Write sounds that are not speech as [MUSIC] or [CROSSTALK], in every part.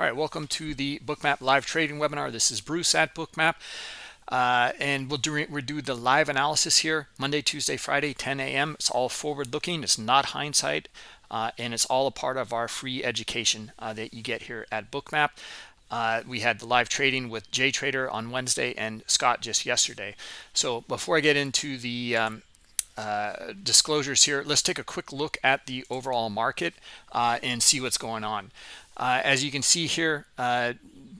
All right, welcome to the Bookmap live trading webinar. This is Bruce at Bookmap. Uh, and we'll do, we'll do the live analysis here Monday, Tuesday, Friday, 10 a.m. It's all forward looking. It's not hindsight. Uh, and it's all a part of our free education uh, that you get here at Bookmap. Uh, we had the live trading with Jay Trader on Wednesday and Scott just yesterday. So before I get into the um, uh, disclosures here, let's take a quick look at the overall market uh, and see what's going on. Uh, as you can see here, uh,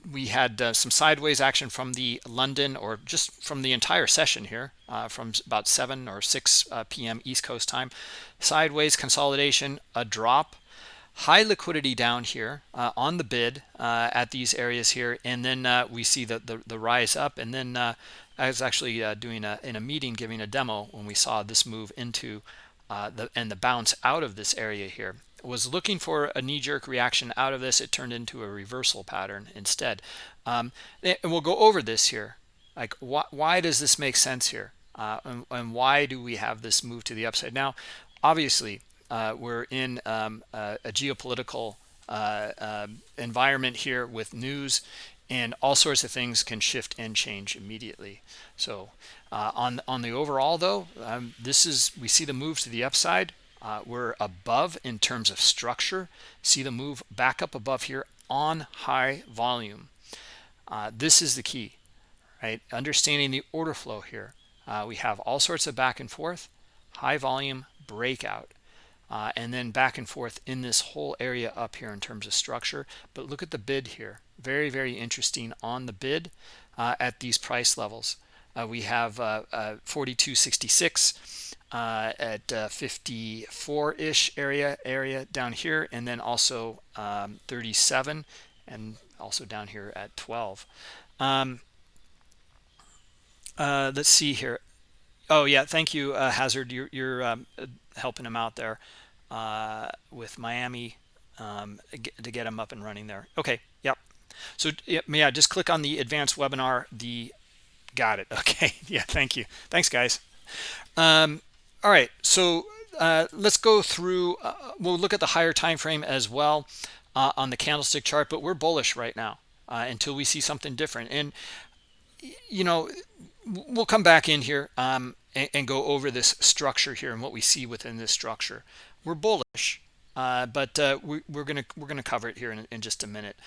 we had uh, some sideways action from the London or just from the entire session here uh, from about 7 or 6 uh, p.m. East Coast time. Sideways consolidation, a drop, high liquidity down here uh, on the bid at these areas here. And then we see the, the, the, rise up. And then I was actually doing a, in a meeting giving a demo when we saw this move into the and the bounce out of this area here was looking for a knee-jerk reaction out of this it turned into a reversal pattern instead. Um, and we'll go over this here. Like why, why does this make sense here? Uh, and, and, why do we have this move to the upside? Now obviously uh, we're in um, a, a, geopolitical uh, um, environment here with news and all sorts of things can shift and change immediately. So uh, on on the overall though um, this is we see the move to the upside uh, we're above in terms of structure. See the move back up above here on high volume. Uh, this is the key, right? Understanding the order flow here. Uh, we have all sorts of back and forth, high volume breakout, uh, and then back and forth in this whole area up here in terms of structure. But look at the bid here. Very, very interesting on the bid uh, at these price levels. Uh, we have 4266 uh, at 54-ish uh, area area down here, and then also um, 37, and also down here at 12. Um, uh, let's see here. Oh yeah, thank you, uh, Hazard. You're, you're um, helping him out there uh, with Miami um, to get him up and running there. Okay, yep. So yeah, just click on the advanced webinar. The got it. [LAUGHS] Okay, yeah, thank you. Thanks, guys. All right so uh, let's go through uh, we'll look at the higher time frame as well uh, on the candlestick chart but we're bullish right now uh, until we see something different. And you know we'll come back in here um, and, and, go over this structure here and what we see within this structure. We're bullish uh, but uh, we, are gonna we're gonna cover it here in, in just a minute.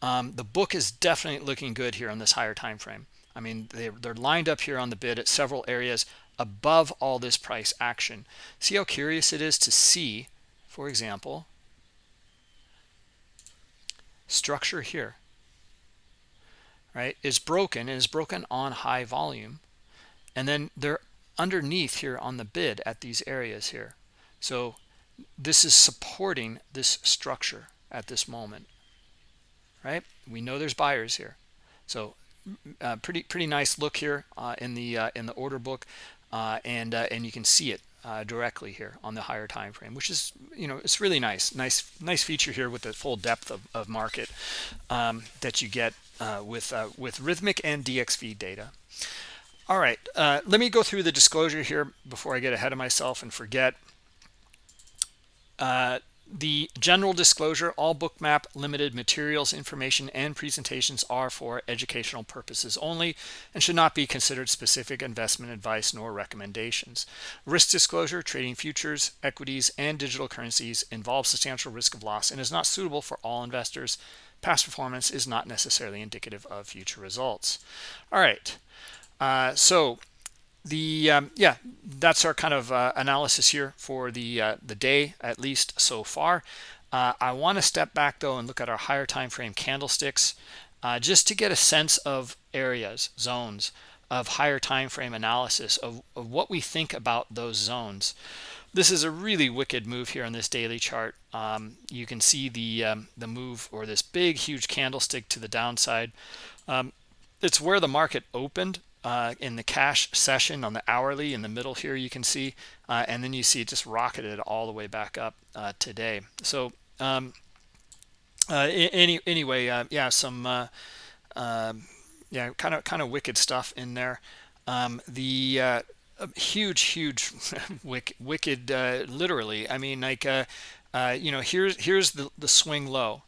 Um, the book is definitely looking good here on this higher time frame. I mean they're, they're lined up here on the bid at several areas above all this price action. See how curious it is to see, for example, structure here, right, is broken and is broken on high volume. And then they're underneath here on the bid at these areas here. So this is supporting this structure at this moment, right? We know there's buyers here. So uh, pretty pretty nice look here uh, in the uh, in the order book uh, and uh, and you can see it uh, directly here on the higher time frame which is you know it's really nice nice nice feature here with the full depth of, of market um, that you get uh, with uh, with rithmic and dxFeed data. All right uh, let me go through the disclosure here before i get ahead of myself and forget the general disclosure all bookmap limited materials information and presentations are for educational purposes only and should not be considered specific investment advice nor recommendations. Risk disclosure trading futures equities and digital currencies involves substantial risk of loss and is not suitable for all investors. Past performance is not necessarily indicative of future results. All right. Uh, so the um, yeah that's our kind of uh, analysis here for the uh, the day at least so far. Uh, I want to step back though and look at our higher time frame candlesticks uh, just to get a sense of areas zones of higher time frame analysis of, of what we think about those zones. This is a really wicked move here on this daily chart. Um, you can see the um, the move or this big huge candlestick to the downside. Um, it's where the market opened uh, in the cash session on the hourly in the middle here you can see uh, and then you see it just rocketed all the way back up uh, today. So um, uh, any anyway uh, yeah some uh, um, yeah kind of kind of wicked stuff in there. Um, the huge huge [LAUGHS] wicked, wicked literally. I mean like you know here's here's the the swing low.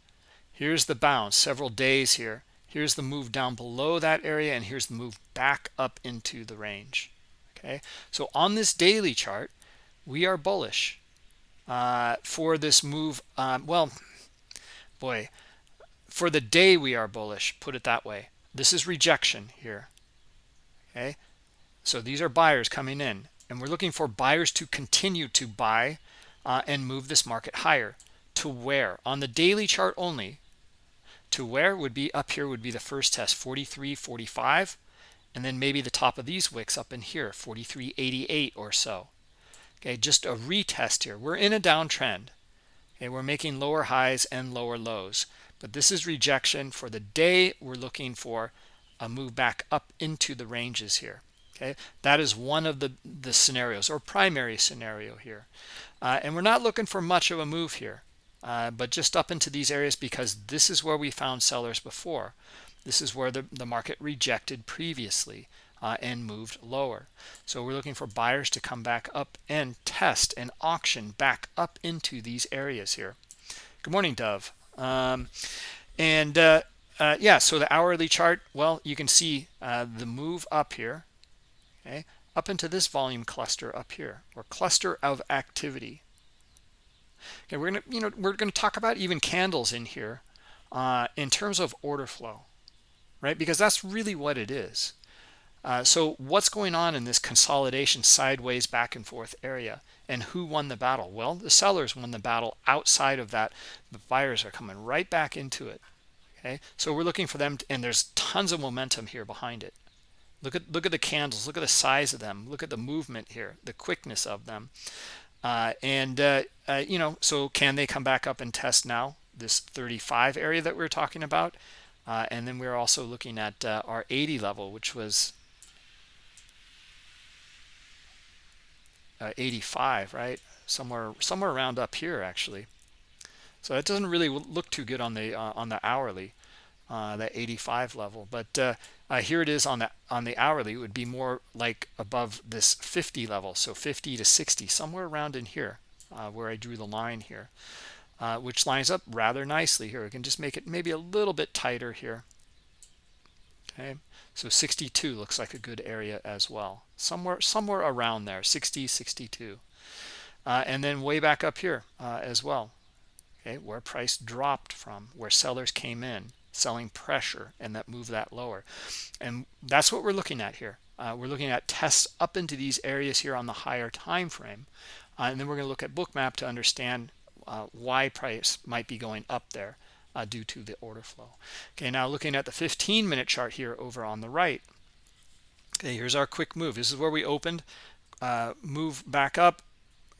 Here's the bounce. Several days here here's the move down below that area and here's the move back up into the range okay? So on this daily chart we are bullish uh, for this move um, well boy for the day we are bullish put it that way. This is rejection here okay? So these are buyers coming in and we're looking for buyers to continue to buy uh, and move this market higher. To where? On the daily chart only to where would be up here would be the first test 43 45 and then maybe the top of these wicks up in here 43 88 or so. Okay just a retest here. We're in a downtrend. Okay we're making lower highs and lower lows. But this is rejection for the day we're looking for a move back up into the ranges here. Okay that is one of the the scenarios or primary scenario here. Uh, and we're not looking for much of a move here uh, but just up into these areas because this is where we found sellers before. This is where the, the market rejected previously uh, and moved lower. So we're looking for buyers to come back up and test and auction back up into these areas here. Good morning dove. Um, and uh, uh, yeah so the hourly chart well you can see uh, the move up here okay up into this volume cluster up here or cluster of activity okay we're gonna you know we're gonna talk about even candles in here uh, in terms of order flow right? Because that's really what it is. Uh, so what's going on in this consolidation sideways back and forth area and who won the battle? Well the sellers won the battle outside of that. The buyers are coming right back into it okay? So we're looking for them to, and there's tons of momentum here behind it. Look at look at the candles. Look at the size of them. Look at the movement here the quickness of them uh, and uh, uh, you know so can they come back up and test now this 35 area that we are talking about? Uh, and then we're also looking at uh, our 80 level which was uh, 85 right? Somewhere somewhere around up here actually. So that doesn't really look too good on the on the hourly uh, that 85 level but uh, uh, here it is on the on the hourly it would be more like above this 50 level so 50 to 60 somewhere around in here uh, where I drew the line here uh, which lines up rather nicely here. We can just make it maybe a little bit tighter here. Okay so 62 looks like a good area as well. Somewhere somewhere around there 60 62 uh, and then way back up here as well. Okay where price dropped from where sellers came in selling pressure and that move that lower. And that's what we're looking at here. Uh, we're looking at tests up into these areas here on the higher time frame. Uh, and then we're going to look at bookmap to understand uh, why price might be going up there uh, due to the order flow. Okay now looking at the 15 minute chart here over on the right. Okay here's our quick move. This is where we opened uh, move back up.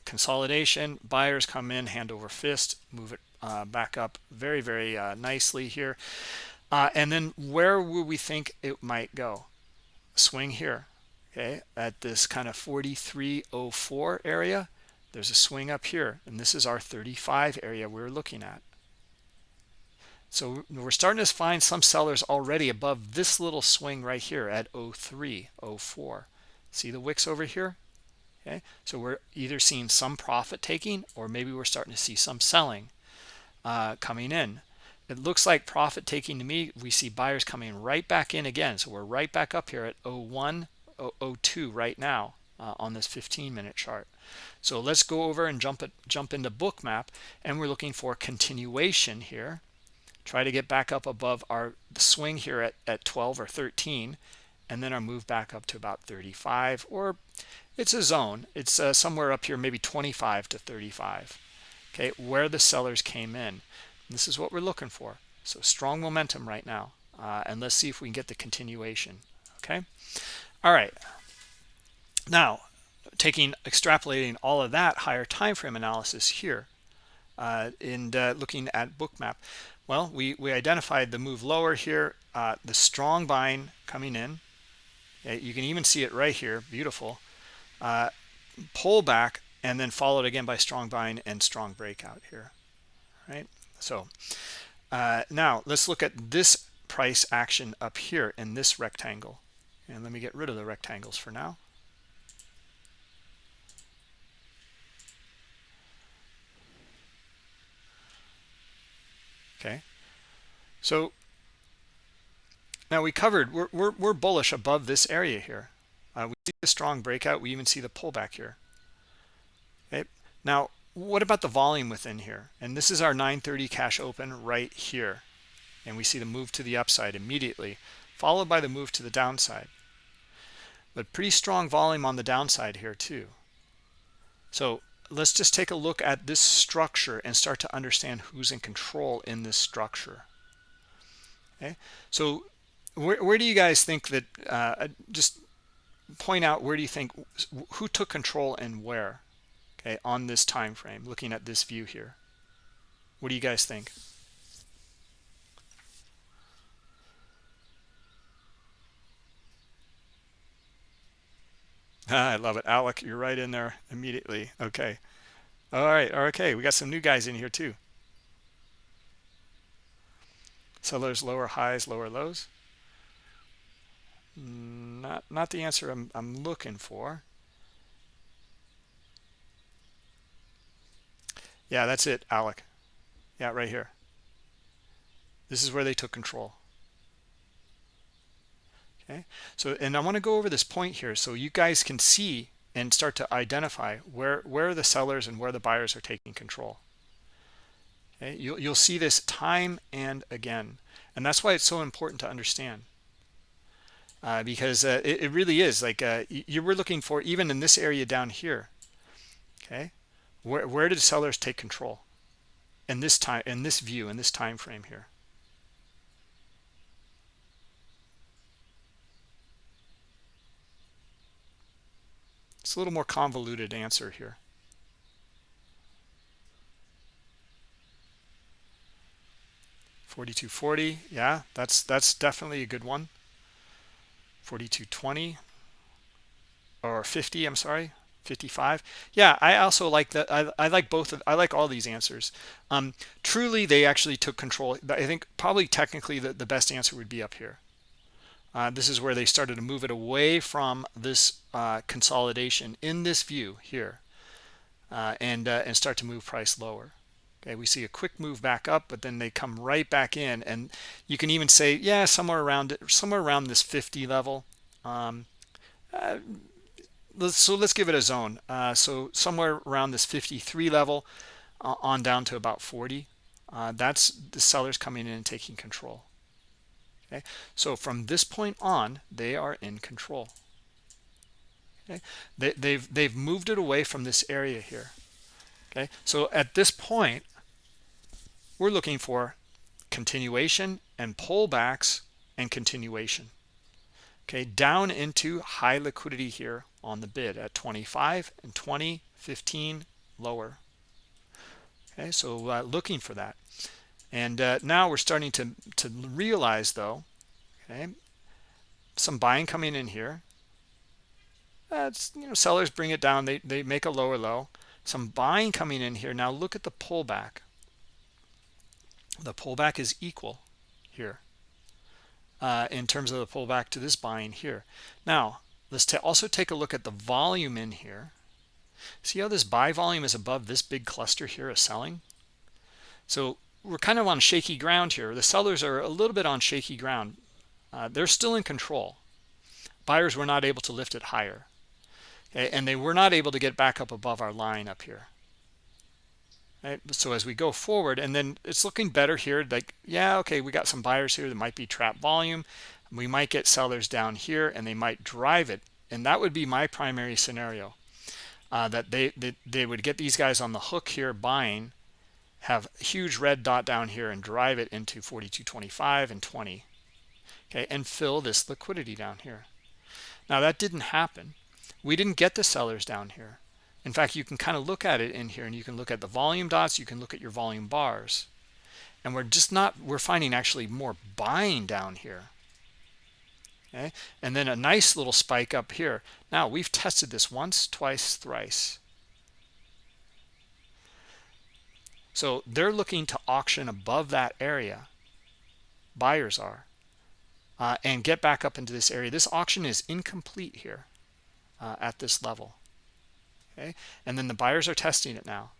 Consolidation buyers come in hand over fist move it uh, back up very very uh, nicely here. Uh, and then where would we think it might go? Swing here okay at this kind of 4304 area. There's a swing up here and this is our 35 area we're looking at. So we're starting to find some sellers already above this little swing right here at 03 04 see the wicks over here? Okay so we're either seeing some profit taking or maybe we're starting to see some selling uh, coming in. It looks like profit taking to me we see buyers coming right back in again. So we're right back up here at 01 02 right now uh, on this 15 minute chart. So let's go over and jump it jump into bookmap and we're looking for continuation here. Try to get back up above our swing here at, at 12 or 13 and then our move back up to about 35 or it's a zone. It's uh, somewhere up here maybe 25 to 35 okay where the sellers came in. This is what we're looking for. So strong momentum right now uh, and let's see if we can get the continuation okay? All right. Now taking extrapolating all of that higher time frame analysis here uh, and uh, looking at bookmap. Well we we identified the move lower here uh, the strong buying coming in. You can even see it right here. Beautiful. Uh, pull back and then followed again by strong buying and strong breakout here right so uh, now let's look at this price action up here in this rectangle and let me get rid of the rectangles for now okay So now we covered, we're, we're, we're bullish above this area here. Uh, we see the strong breakout. We even see the pullback here. Okay. Now, what about the volume within here? And this is our 930 cash open right here. And we see the move to the upside immediately, followed by the move to the downside. But pretty strong volume on the downside here too. So let's just take a look at this structure and start to understand who's in control in this structure. Okay, so where, where do you guys think that, uh, just point out where do you think, who took control and where? Okay on this time frame looking at this view here. What do you guys think? Ah, [LAUGHS] I love it. Alec you're right in there immediately. Okay. All right. Okay. We got some new guys in here too. Sellers lower highs lower lows? Not not the answer I'm, I'm looking for Yeah, that's it, Alec. Yeah, right here. This is where they took control. Okay, so and I want to go over this point here so you guys can see and start to identify where where the sellers and where the buyers are taking control. Okay, you'll you'll see this time and again, and that's why it's so important to understand. Uh, because uh, it, it, really is like uh, you were looking for even in this area down here. Okay, where, where did sellers take control in this time in this view in this time frame here? It's a little more convoluted answer here. Forty-two forty, yeah, that's that's definitely a good one. Forty-two twenty or fifty, I'm sorry, 55 yeah i also like that I, I like both of i like all these answers. Um truly they actually took control i think probably technically the, the best answer would be up here. Uh, this is where they started to move it away from this uh, consolidation in this view here uh, and uh, and start to move price lower. Okay we see a quick move back up but then they come right back in and you can even say yeah somewhere around it somewhere around this 50 level. Um, uh, let's, so let's give it a zone. Uh, so somewhere around this 53 level uh, on down to about 40. Uh, that's the sellers coming in and taking control. Okay, so from this point on, they are in control. Okay, they, they've they've moved it away from this area here. Okay, so at this point, we're looking for continuation and pullbacks and continuation okay down into high liquidity here on the bid at 25 and 20 15 lower. Okay so uh, looking for that. And uh, now we're starting to to realize though okay some buying coming in here. That's you know sellers bring it down they they make a lower low. Some buying coming in here. Now look at the pullback. The pullback is equal here uh, in terms of the pullback to this buying here. Now, let's also take a look at the volume in here. See how this buy volume is above this big cluster here of selling? So we're kind of on shaky ground here. The sellers are a little bit on shaky ground. Uh, they're still in control. Buyers were not able to lift it higher. Okay, and they were not able to get back up above our line up here right so as we go forward and then it's looking better here like yeah okay we got some buyers here that might be trap volume we might get sellers down here and they might drive it and that would be my primary scenario uh, that they, they they would get these guys on the hook here buying have huge red dot down here and drive it into 42.25 and 20 okay and fill this liquidity down here now that didn't happen we didn't get the sellers down here in fact, you can kind of look at it in here and you can look at the volume dots, you can look at your volume bars. And we're just not, we're finding actually more buying down here. Okay, and then a nice little spike up here. Now we've tested this once, twice, thrice. So they're looking to auction above that area. Buyers are. Uh, and get back up into this area. This auction is incomplete here uh, at this level okay and then the buyers are testing it now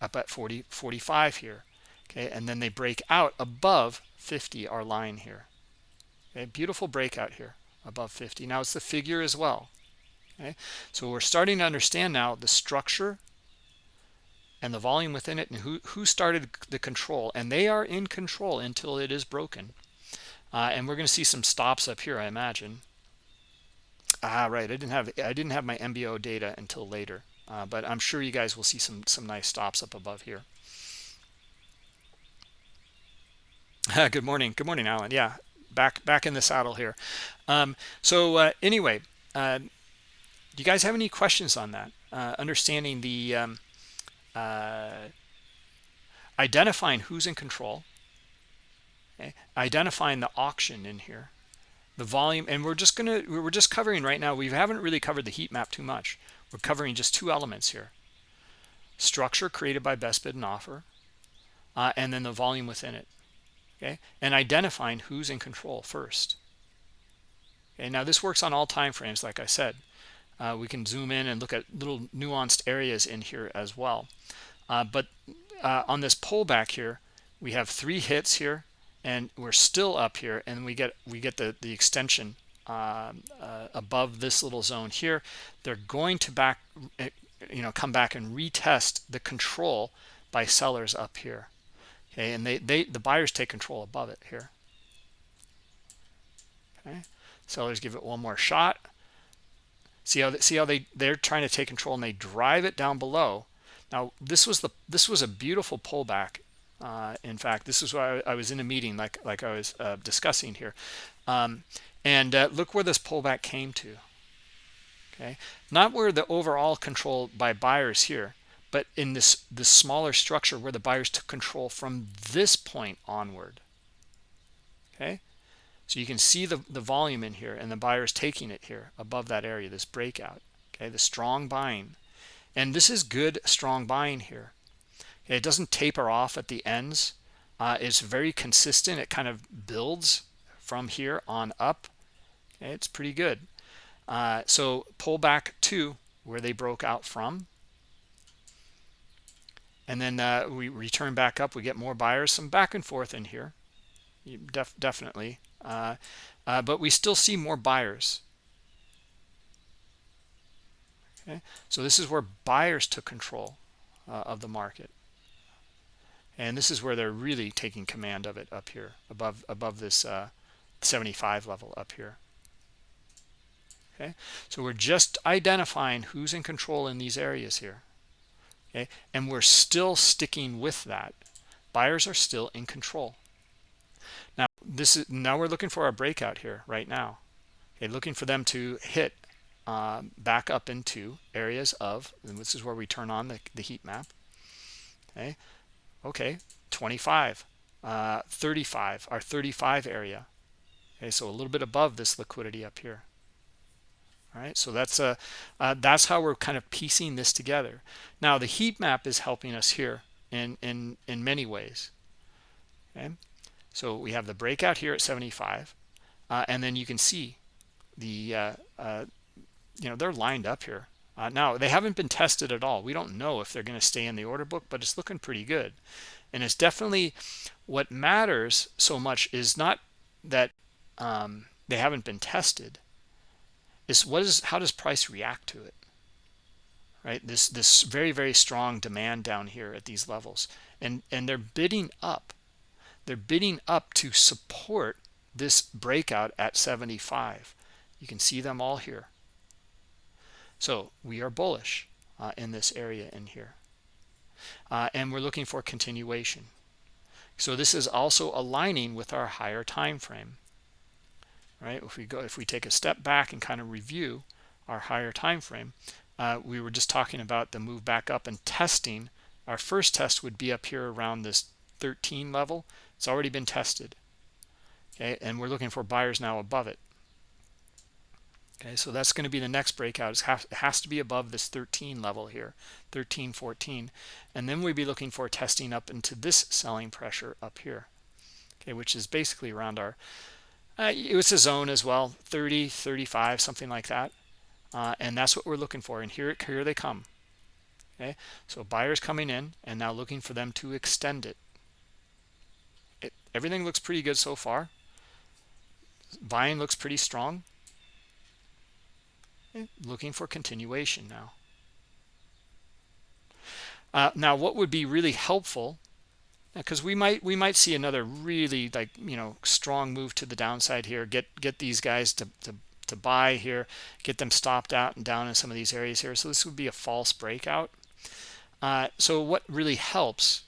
up at 40 45 here okay and then they break out above 50 our line here okay beautiful breakout here above 50 now it's the figure as well okay? So we're starting to understand now the structure and the volume within it and who who started the control. And they are in control until it is broken. Uh, and we're going to see some stops up here i imagine. Ah right i didn't have i didn't have my mbo data until later. Uh, but i'm sure you guys will see some some nice stops up above here. [LAUGHS] Good morning. Good morning alan. Yeah back back in the saddle here. Um, so uh, anyway uh, do you guys have any questions on that? Uh, understanding the um, uh, identifying who's in control okay? identifying the auction in here the volume and we're just gonna we're just covering right now we haven't really covered the heat map too much. We're covering just two elements here. Structure created by best bid and offer uh, and then the volume within it okay and identifying who's in control first. Okay now this works on all time frames like i said. Uh, we can zoom in and look at little nuanced areas in here as well. Uh, but uh, on this pullback here we have three hits here and we're still up here and we get we get the the extension um, uh, above this little zone here. They're going to back eh, you know come back and retest the control by sellers up here okay and they they the buyers take control above it here. Okay sellers give it one more shot. See how they, see how they they're trying to take control and they drive it down below. Now this was the this was a beautiful pullback. Uh, in fact this is why I, I, was in a meeting like like I was uh, discussing here. Um, and uh, look where this pullback came to. Okay not where the overall control by buyers here but in this this smaller structure where the buyers took control from this point onward okay? So you can see the the volume in here and the buyers taking it here above that area this breakout okay? The strong buying. And this is good strong buying here. It doesn't taper off at the ends. Uh, it's very consistent. It kind of builds from here on up. Okay, it's pretty good. Uh, so pull back to where they broke out from and then uh, we return back up. We get more buyers. Some back and forth in here. Def definitely. Uh, uh, but we still see more buyers. Okay? So this is where buyers took control uh, of the market. And this is where they're really taking command of it up here above above this uh, 75 level up here. Okay? So we're just identifying who's in control in these areas here okay? And we're still sticking with that. Buyers are still in control. Now this is now we're looking for our breakout here right now okay? Looking for them to hit uh, back up into areas of and this is where we turn on the, the heat map okay? Okay 25 uh, 35 our 35 area okay? So a little bit above this liquidity up here right? So that's a uh, that's how we're kind of piecing this together. Now the heat map is helping us here in in in many ways okay? So we have the breakout here at 75 uh, and then you can see the uh, uh, you know they're lined up here. Uh, now they haven't been tested at all. We don't know if they're going to stay in the order book but it's looking pretty good. And it's definitely what matters so much is not that um, they haven't been tested is what is how does price react to it? Right? This this very very strong demand down here at these levels. And and they're bidding up. They're bidding up to support this breakout at 75 you can see them all here. So we are bullish uh, in this area in here. Uh, and we're looking for continuation. So this is also aligning with our higher time frame right? If we go if we take a step back and kind of review our higher time frame uh, we were just talking about the move back up and testing. Our first test would be up here around this 13 level. It's already been tested okay? And we're looking for buyers now above it okay? So that's going to be the next breakout it has to be above this 13 level here 13 14 and then we'd be looking for testing up into this selling pressure up here okay? Which is basically around our uh, it was a zone as well 30 35 something like that. Uh, and that's what we're looking for and here here they come. Okay? So buyers coming in and now looking for them to extend it, it everything looks pretty good so far. Buying looks pretty strong. Looking for continuation now. Uh, now what would be really helpful because we might we might see another really like you know strong move to the downside here. Get get these guys to, to to buy here get them stopped out and down in some of these areas here. So this would be a false breakout. Uh, so what really helps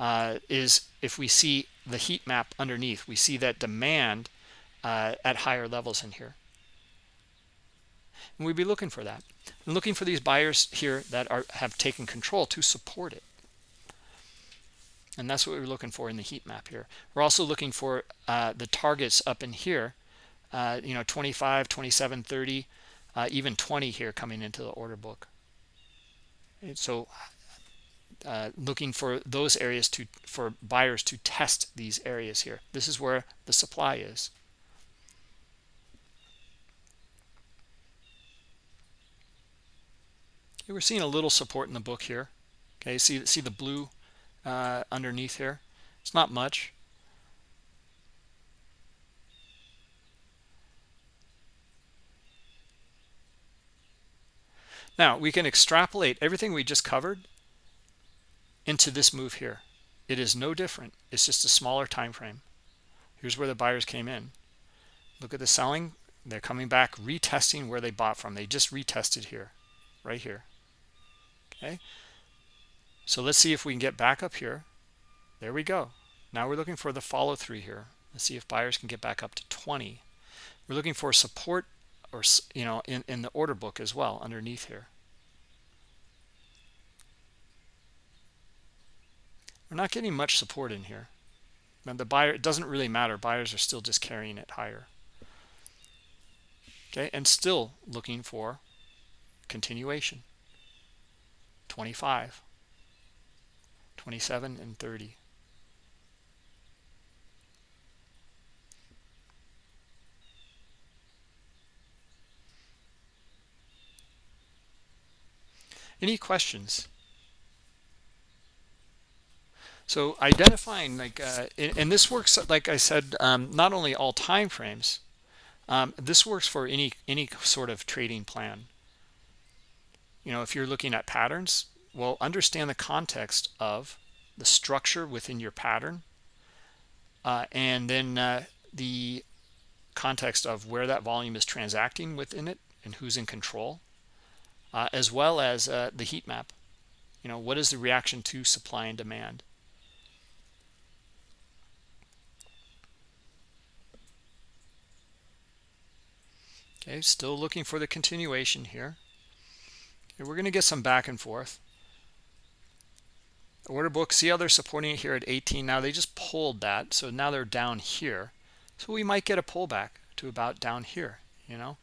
uh, is if we see the heat map underneath we see that demand uh, at higher levels in here. And we'd be looking for that. And looking for these buyers here that are have taken control to support it and that's what we're looking for in the heat map here. We're also looking for uh, the targets up in here uh, you know 25 27 30 uh, even 20 here coming into the order book. So uh, looking for those areas to for buyers to test these areas here. This is where the supply is. We're seeing a little support in the book here. Okay see see the blue uh, underneath here. It's not much. Now, we can extrapolate everything we just covered into this move here. It is no different. It's just a smaller time frame. Here's where the buyers came in. Look at the selling. They're coming back, retesting where they bought from. They just retested here, right here. Okay. So let's see if we can get back up here. There we go. Now we're looking for the follow through here. Let's see if buyers can get back up to 20. We're looking for support or, you know, in, in the order book as well underneath here. We're not getting much support in here. The buyer, it doesn't really matter. Buyers are still just carrying it higher. Okay, and still looking for continuation. 25. 27 and 30 any questions? So identifying like uh, and this works like i said um, not only all time frames um, this works for any any sort of trading plan. You know if you're looking at patterns well, understand the context of the structure within your pattern uh, and then uh, the context of where that volume is transacting within it and who's in control, uh, as well as uh, the heat map. You know, what is the reaction to supply and demand? Okay, still looking for the continuation here. Okay, we're going to get some back and forth order book. See how they're supporting it here at 18 now they just pulled that so now they're down here. So we might get a pullback to about down here you know?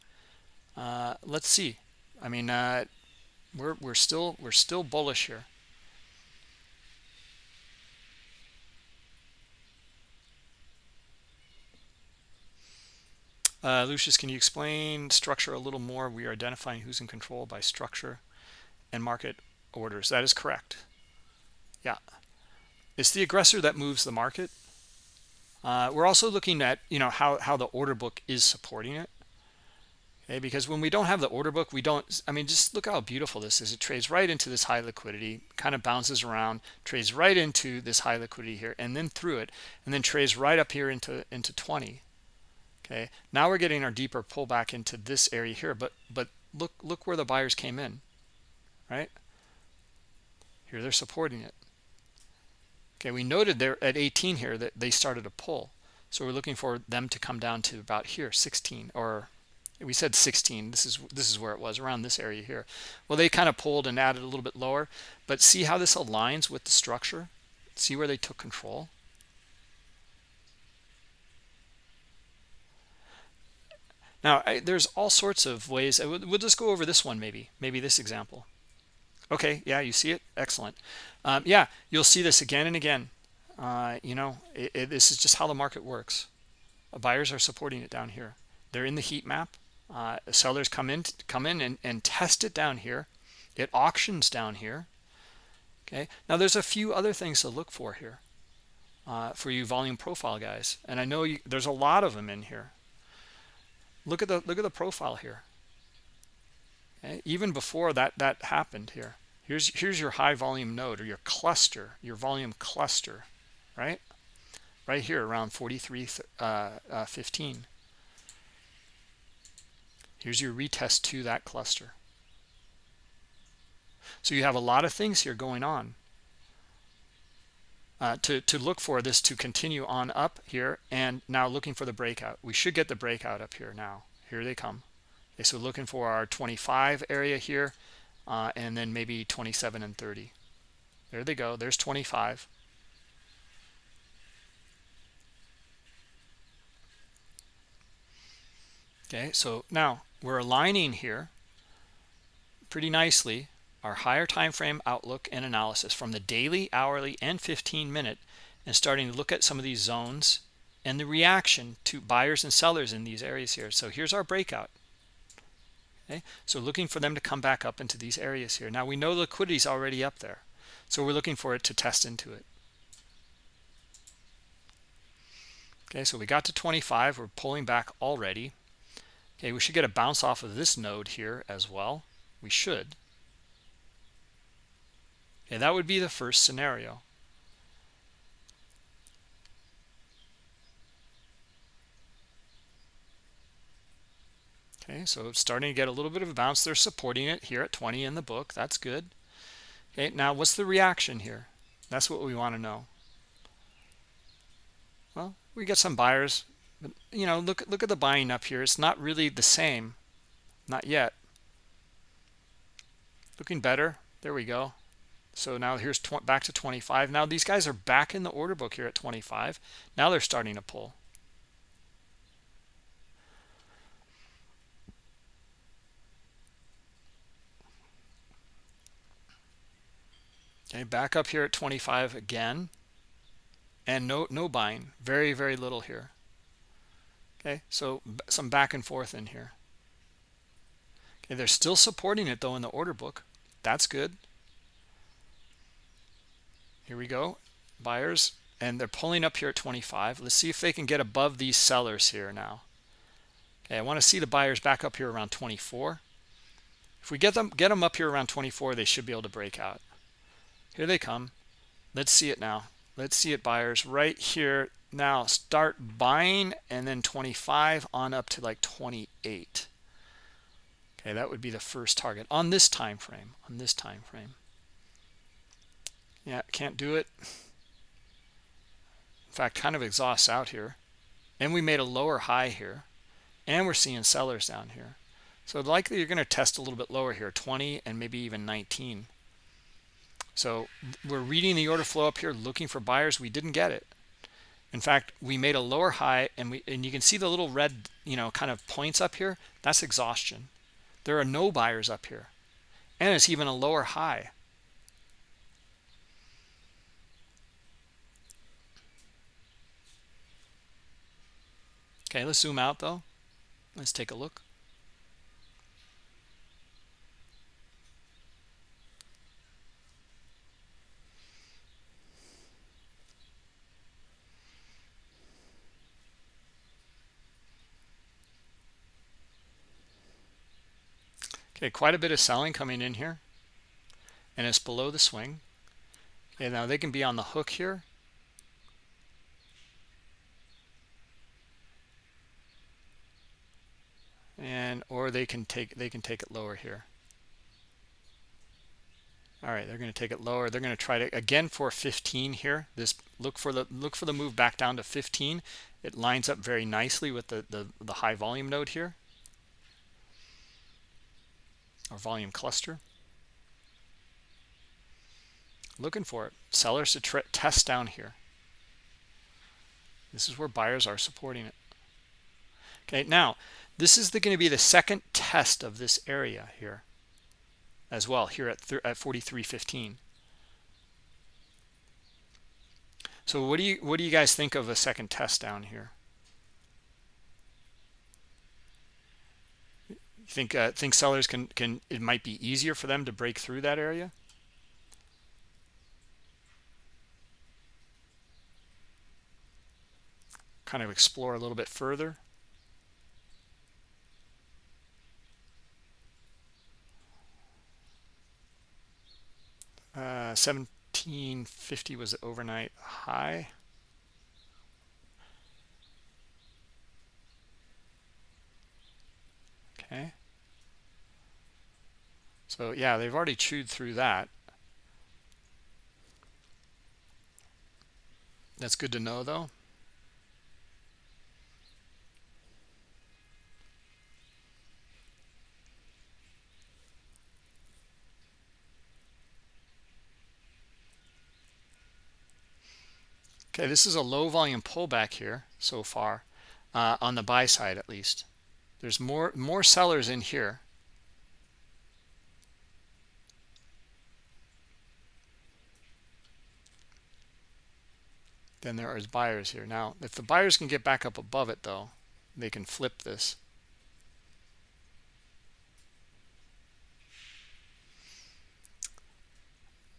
Uh, let's see. I mean uh, we're we're still we're still bullish here. Uh, Lucius, can you explain structure a little more? We are identifying who's in control by structure and market orders. That is correct yeah. It's the aggressor that moves the market? Uh, we're also looking at you know how how the order book is supporting it. Okay because when we don't have the order book we don't i mean just look how beautiful this is. It trades right into this high liquidity kind of bounces around trades right into this high liquidity here and then through it and then trades right up here into into 20 okay now we're getting our deeper pullback into this area here but but look look where the buyers came in right? Here they're supporting it Okay, we noted there at 18 here that they started a pull. So we're looking for them to come down to about here, 16, or we said 16. This is this is where it was around this area here. Well, they kind of pulled and added a little bit lower, but see how this aligns with the structure? See where they took control? Now, I, there's all sorts of ways. Uh, we'll just go over this one maybe, maybe this example. Okay, yeah, you see it? Excellent. Um, yeah, you'll see this again and again. Uh, you know, it, it, this is just how the market works. Uh, buyers are supporting it down here. They're in the heat map. Uh, sellers come in, come in and, and test it down here. It auctions down here. Okay. Now there's a few other things to look for here. uh, for you volume profile guys and i know you, there's a lot of them in here look at the look at the profile here? Even before that that happened here here's here's your high volume node or your cluster your volume cluster right right here around 43 uh, uh, 15 here's your retest to that cluster so you have a lot of things here going on uh, to, to look for this to continue on up here and now looking for the breakout. We should get the breakout up here now. Here they come. Okay, so looking for our 25 area here uh, and then maybe 27 and 30. There they go. There's 25. Okay, so now we're aligning here pretty nicely our higher time frame outlook and analysis from the daily hourly and 15 minute and starting to look at some of these zones and the reaction to buyers and sellers in these areas here so here's our breakout okay? So looking for them to come back up into these areas here. Now we know liquidity is already up there so we're looking for it to test into it. Okay so we got to 25 we're pulling back already. Okay we should get a bounce off of this node here as well. We should. Okay, that would be the first scenario. Okay, so starting to get a little bit of a bounce. They're supporting it here at 20 in the book. That's good. Okay, now what's the reaction here? That's what we want to know. Well, we get some buyers, but you know, look look at the buying up here. It's not really the same, not yet. Looking better. There we go. So now here's back to 25. Now these guys are back in the order book here at 25. Now they're starting to pull. Okay, back up here at 25 again. And no no buying. Very, very little here. Okay, so some back and forth in here. Okay, they're still supporting it though in the order book. That's good here we go buyers and they're pulling up here at 25 let's see if they can get above these sellers here now okay i want to see the buyers back up here around 24 if we get them get them up here around 24 they should be able to break out here they come. Let's see it now. Let's see it buyers. Right here now. Start buying and then 25 on up to like 28 okay that would be the first target on this time frame. On this time frame. Yeah can't do it. In fact kind of exhausts out here. And we made a lower high here. And we're seeing sellers down here. So likely you're going to test a little bit lower here 20 and maybe even 19 so we're reading the order flow up here looking for buyers. We didn't get it. In fact we made a lower high and we and you can see the little red you know kind of points up here. That's exhaustion. There are no buyers up here. And it's even a lower high. Okay, let's zoom out though. Let's take a look. Okay, quite a bit of selling coming in here. And it's below the swing. Okay, now they can be on the hook here. And or they can take they can take it lower here. All right they're going to take it lower. They're going to try to again for 15 here. This look for the look for the move back down to 15 it lines up very nicely with the the, the high volume node here or volume cluster looking for it sellers to test down here this is where buyers are supporting it okay now this is going to be the second test of this area here as well here at, at 43.15. So what do you what do you guys think of a second test down here? Think uh, think sellers can can it might be easier for them to break through that area? kind of explore a little bit further? Uh 1750 was the overnight high. Okay so yeah they've already chewed through that. That's good to know though. Okay this is a low volume pullback here so far uh, on the buy side at least. There's more more sellers in here than there is buyers here. Now if the buyers can get back up above it though they can flip this.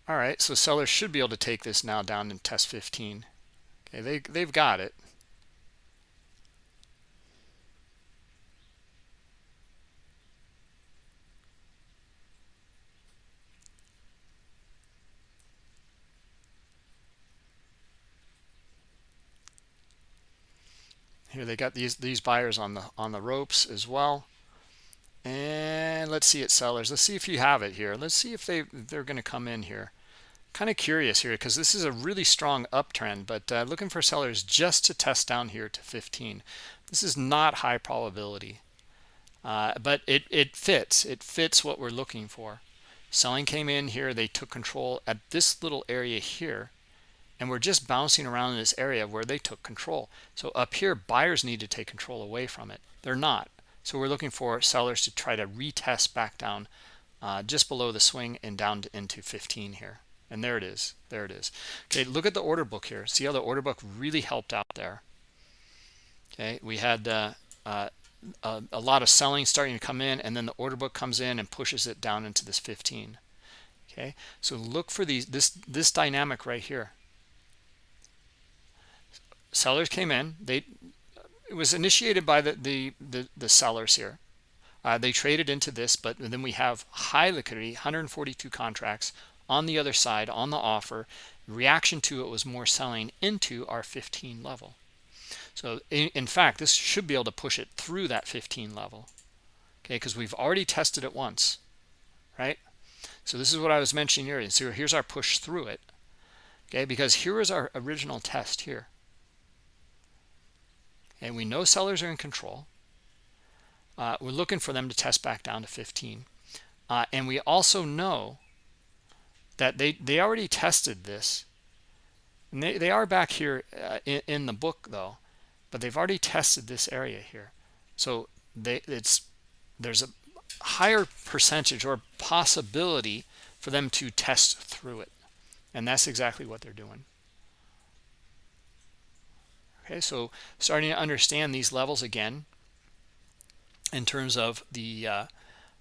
All right so sellers should be able to take this now down and test 15 okay they they've got it here they got these these buyers on the on the ropes as well. And let's see it sellers. Let's see if you have it here. Let's see if they they're going to come in here. Kind of curious here because this is a really strong uptrend but uh, looking for sellers just to test down here to 15 this is not high probability uh, but it it fits. It fits what we're looking for. Selling came in here they took control at this little area here and we're just bouncing around in this area where they took control. So up here buyers need to take control away from it. They're not. So we're looking for sellers to try to retest back down uh, just below the swing and down to, into 15 here. And there it is. There it is. Okay look at the order book here. See how the order book really helped out there? Okay we had uh, uh, a, a, lot of selling starting to come in and then the order book comes in and pushes it down into this 15 okay so look for these this this dynamic right here sellers came in. They it was initiated by the the the, the sellers here. Uh, they traded into this but then we have high liquidity 142 contracts on the other side on the offer. Reaction to it was more selling into our 15 level. So in, in fact this should be able to push it through that 15 level. Okay because we've already tested it once right? So this is what i was mentioning here so here's our push through it. Okay because here is our original test here and we know sellers are in control uh, we're looking for them to test back down to 15 uh, and we also know that they they already tested this. And they, they are back here uh, in, in, the book though but they've already tested this area here. So they it's there's a higher percentage or possibility for them to test through it. And that's exactly what they're doing okay so starting to understand these levels again in terms of the uh,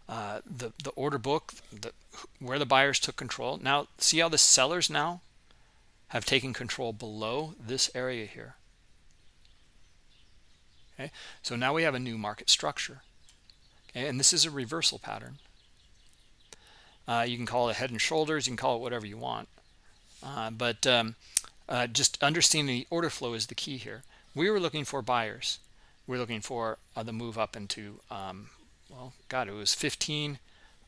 uh, the the order book the, where the buyers took control. Now see how the sellers now have taken control below this area here? Okay so now we have a new market structure. Okay and this is a reversal pattern. Uh, you can call it a head and shoulders you can call it whatever you want. Uh, but um, uh, just understanding the order flow is the key here. We were looking for buyers. We're looking for uh, the move up into um, well god it was 15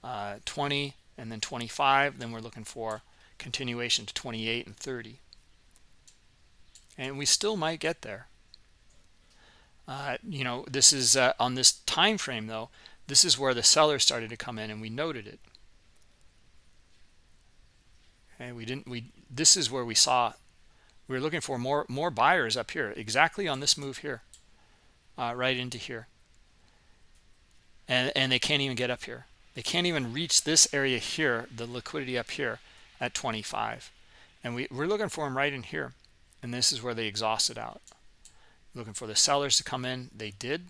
uh, 20 and then 25 then we're looking for continuation to 28 and 30 and we still might get there. Uh, you know this is uh, on this time frame though this is where the sellers started to come in and we noted it. Okay we didn't we this is where we saw we were looking for more more buyers up here exactly on this move here uh, right into here. And and they can't even get up here. They can't even reach this area here the liquidity up here at 25 and we, we're looking for them right in here. And this is where they exhausted out. Looking for the sellers to come in. They did.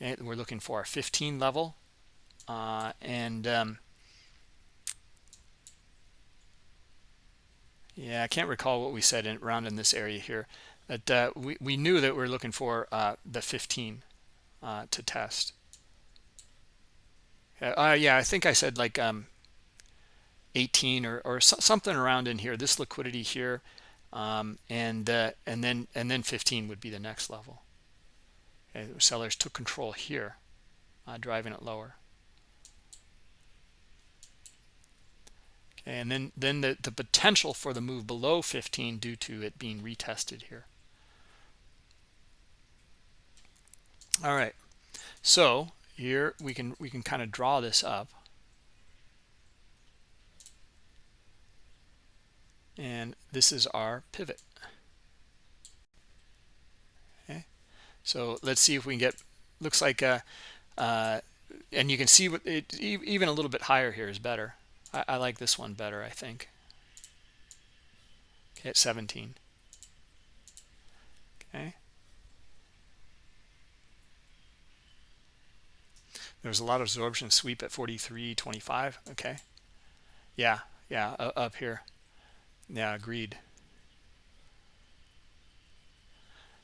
Okay, we're looking for a 15 level. Uh, and um, yeah i can't recall what we said in, around in this area here That uh, we we knew that we are looking for uh, the 15 uh, to test. Uh, yeah, I think I said like um, 18 or or so, something around in here. This liquidity here, um, and uh, and then and then 15 would be the next level. Sellers took control here, uh, driving it lower. And then then the the potential for the move below 15 due to it being retested here. All right, so here we can we can kind of draw this up. and this is our pivot okay so let's see if we can get looks like uh, uh and you can see what it even a little bit higher here is better I, I like this one better I think okay at 17 okay there's a lot of absorption sweep at 43.25 okay yeah yeah up here yeah, agreed.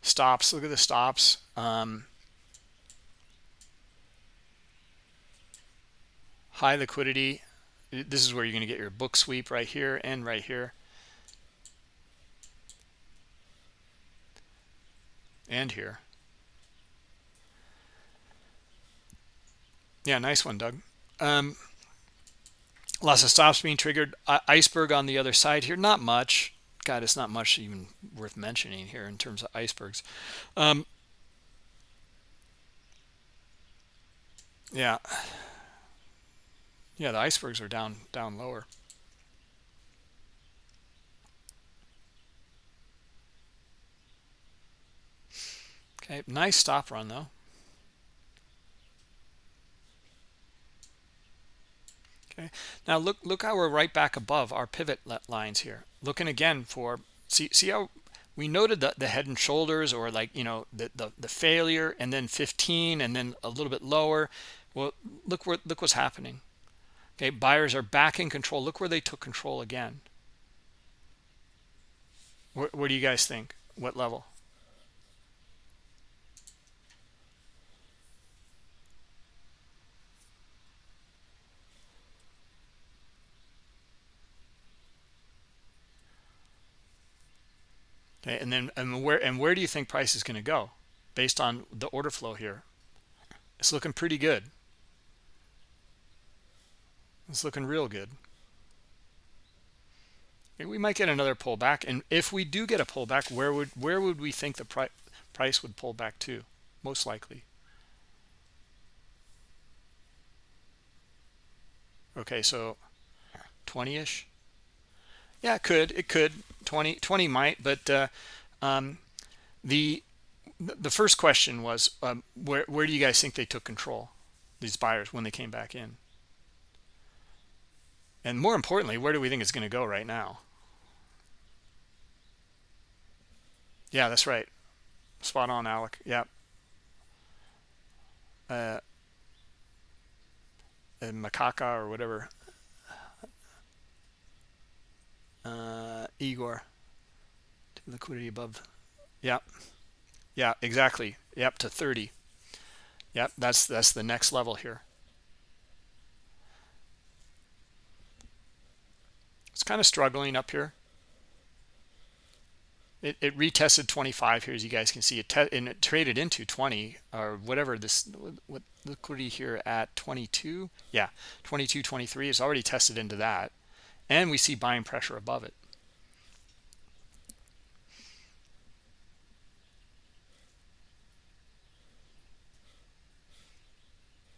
Stops, look at the stops. Um, high liquidity. This is where you're going to get your book sweep right here and right here. And here. Yeah, nice one, Doug. Um, lots of stops being triggered iceberg on the other side here not much god it's not much even worth mentioning here in terms of icebergs um, yeah yeah the icebergs are down down lower. Okay nice stop run though. Okay now look look how we're right back above our pivot lines here. Looking again for see see how we noted the, the head and shoulders or like you know the, the the failure and then 15 and then a little bit lower. Well look where look what's happening okay buyers are back in control look where they took control again What, where do you guys think what level Okay, and then and where and where do you think price is going to go based on the order flow here? It's looking pretty good. It's looking real good. We might get another pullback, and if we do get a pullback, where would where would we think the pri price would pull back to? Most likely. Okay, so 20-ish. Yeah, it could. It could. 20, 20 might, but uh, um, the the first question was um, where where do you guys think they took control? These buyers when they came back in, and more importantly, where do we think it's going to go right now? Yeah, that's right. Spot on, Alec. Yep. Uh, macaca or whatever uh, Igor liquidity above Yep. yeah exactly yep to 30 yep that's that's the next level here it's kind of struggling up here. It, it retested 25 here as you guys can see. It and it traded into 20 or whatever this what liquidity here at 22 yeah 22 23 is already tested into that. And we see buying pressure above it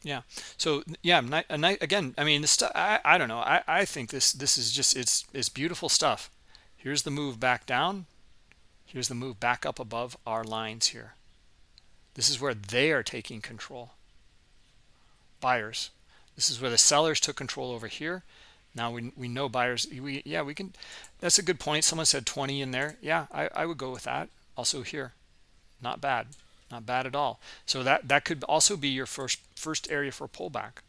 yeah. So yeah again i mean this I, I don't know. I, I think this this is just it's it's beautiful stuff. Here's the move back down. Here's the move back up above our lines here. This is where they are taking control. Buyers. This is where the sellers took control over here. Now we, we know buyers we yeah we can that's a good point. Someone said 20 in there. Yeah I, I would go with that. Also here. Not bad not bad at all. So that that could also be your first first area for pullback.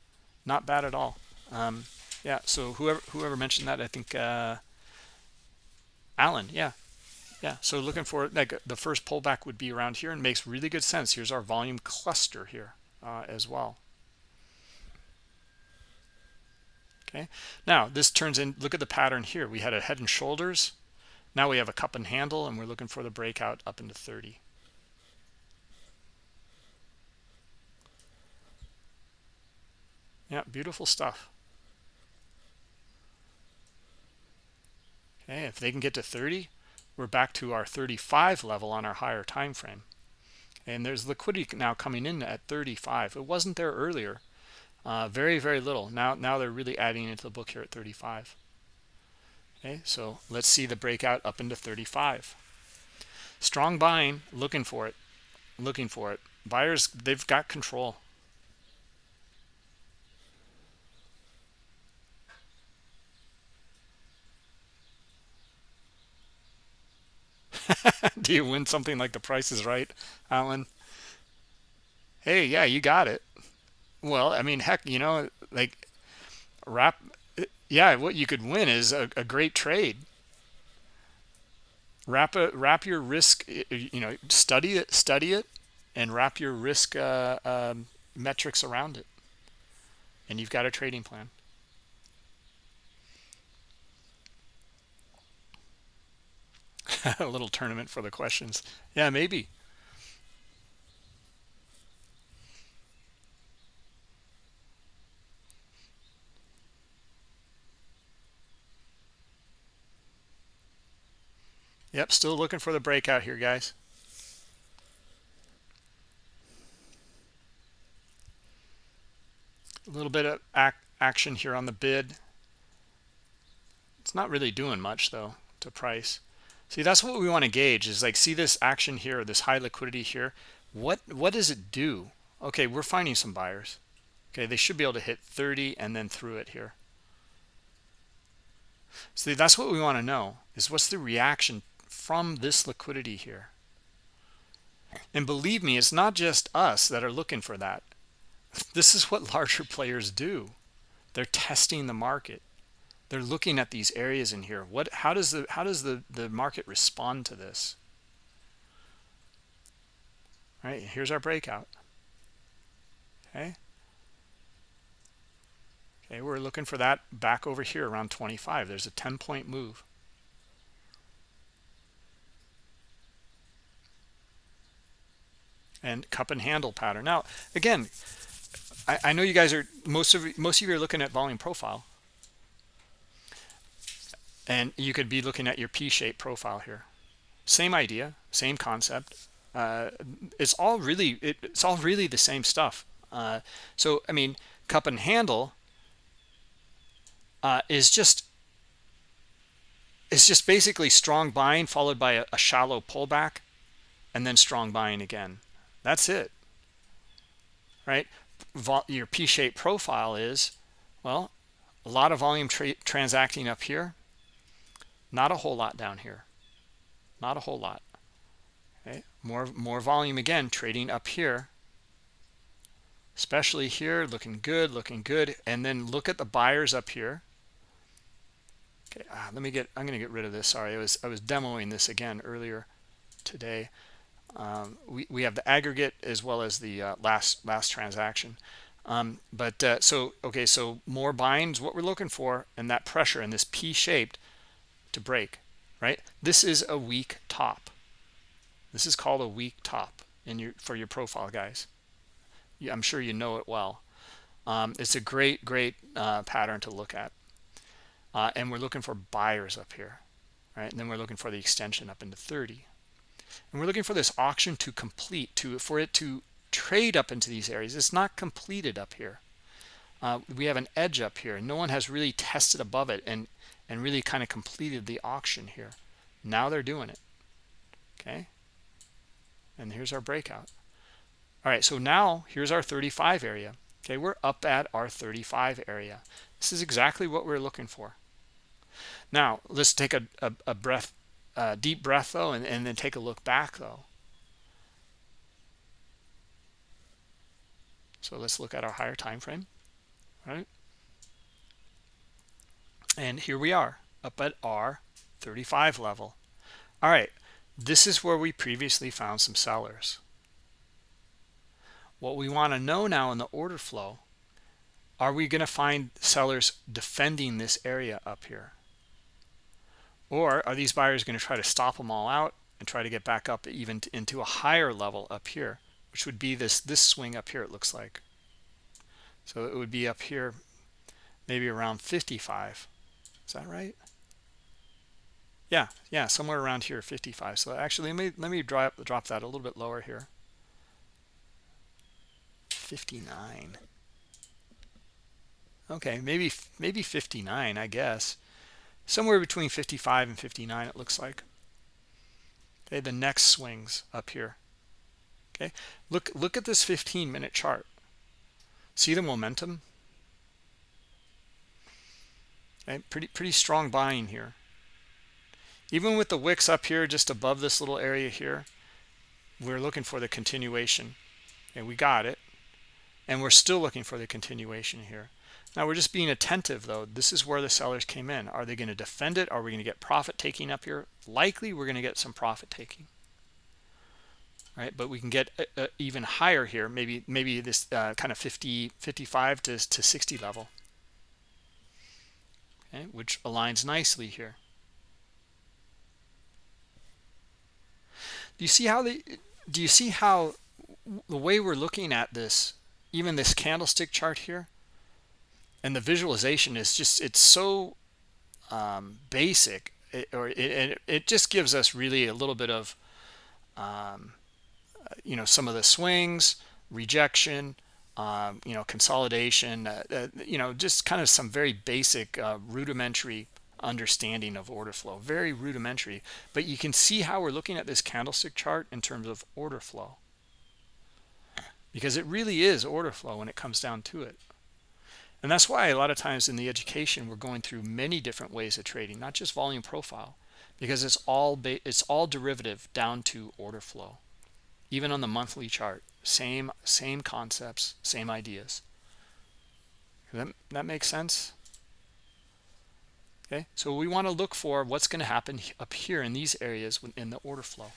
Not bad at all. Um, yeah so whoever whoever mentioned that i think uh, alan yeah. Yeah so looking for like the first pullback would be around here and makes really good sense. Here's our volume cluster here uh, as well. Okay now this turns in look at the pattern here. We had a head and shoulders. Now we have a cup and handle and we're looking for the breakout up into 30 yeah beautiful stuff. Okay if they can get to 30 we're back to our 35 level on our higher time frame. And there's liquidity now coming in at 35 it wasn't there earlier. Uh, very very little. Now now they're really adding into the book here at 35 okay so let's see the breakout up into 35 strong buying looking for it looking for it. Buyers they've got control [LAUGHS] do you win something like the price is right alan? Hey yeah you got it. Well i mean heck you know like wrap yeah what you could win is a, a great trade. Wrap a wrap your risk you know study it study it and wrap your risk uh, um, metrics around it. And you've got a trading plan [LAUGHS] a little tournament for the questions. Yeah maybe. Yep still looking for the breakout here guys. A little bit of ac action here on the bid. It's not really doing much though to price See, that's what we want to gauge is like, see this action here, this high liquidity here. What, what does it do? Okay, we're finding some buyers. Okay, they should be able to hit 30 and then through it here. See, that's what we want to know is what's the reaction from this liquidity here. And believe me, it's not just us that are looking for that. [LAUGHS] This is what [LAUGHS] larger players do. They're testing the market they're looking at these areas in here. What how does the how does the the market respond to this? All right here's our breakout. Okay. Okay we're looking for that back over here around 25 there's a 10 point move. And cup and handle pattern. Now again I, I know you guys are most of most of you are looking at volume profile and you could be looking at your p-shaped profile here. Same idea same concept. Uh, it's all really it, it's all really the same stuff. Uh, so i mean cup and handle uh, is just it's just basically strong buying followed by a, a shallow pullback and then strong buying again. That's it. Right? Vol your p-shaped profile is well a lot of volume tra transacting up here not a whole lot down here. Not a whole lot. Okay more more volume again trading up here. Especially here looking good looking good. And then look at the buyers up here. Okay ah, let me get i'm going to get rid of this. Sorry i was i was demoing this again earlier today. Um, we, we have the aggregate as well as the uh, last last transaction. Um, but uh, so okay so more buying is what we're looking for and that pressure and this p-shaped to break, right? This is a weak top. This is called a weak top in your for your profile, guys. I'm sure you know it well. Um, it's a great, great uh, pattern to look at. Uh, and we're looking for buyers up here, right? And then we're looking for the extension up into 30. And we're looking for this auction to complete, to for it to trade up into these areas. It's not completed up here. Uh, we have an edge up here. No one has really tested above it. And and really kind of completed the auction here. Now they're doing it. Okay? And here's our breakout. All right so now here's our 35 area. Okay we're up at our 35 area. This is exactly what we're looking for. Now let's take a, a, a breath a deep breath though and, and then take a look back though. So let's look at our higher time frame. Right and here we are up at r 35 level. All right this is where we previously found some sellers. What we want to know now in the order flow are we going to find sellers defending this area up here? Or are these buyers going to try to stop them all out and try to get back up even into a higher level up here which would be this this swing up here it looks like. So it would be up here maybe around 55 is that right? Yeah yeah somewhere around here 55 so actually let me let me drop drop that a little bit lower here. 59 okay maybe maybe 59 i guess. Somewhere between 55 and 59 it looks like. Okay the next swings up here. Okay look look at this 15 minute chart. See the momentum okay pretty pretty strong buying here. Even with the wicks up here just above this little area here we're looking for the continuation. And we got it. And we're still looking for the continuation here. Now we're just being attentive though. This is where the sellers came in. Are they going to defend it? Are we going to get profit taking up here? Likely we're going to get some profit taking. Right? But we can get a, a even higher here maybe maybe this uh, kind of 50 55 to, to 60 level okay which aligns nicely here. Do you see how the do you see how the way we're looking at this even this candlestick chart here and the visualization is just it's so um, basic it, or it, it, just gives us really a little bit of um, you know some of the swings rejection um, you know consolidation uh, uh, you know just kind of some very basic uh, rudimentary understanding of order flow very rudimentary. But you can see how we're looking at this candlestick chart in terms of order flow. Because it really is order flow when it comes down to it. And that's why a lot of times in the education we're going through many different ways of trading not just volume profile because it's all it's all derivative down to order flow even on the monthly chart same same concepts same ideas. That, that makes sense? Okay so we want to look for what's going to happen up here in these areas in the order flow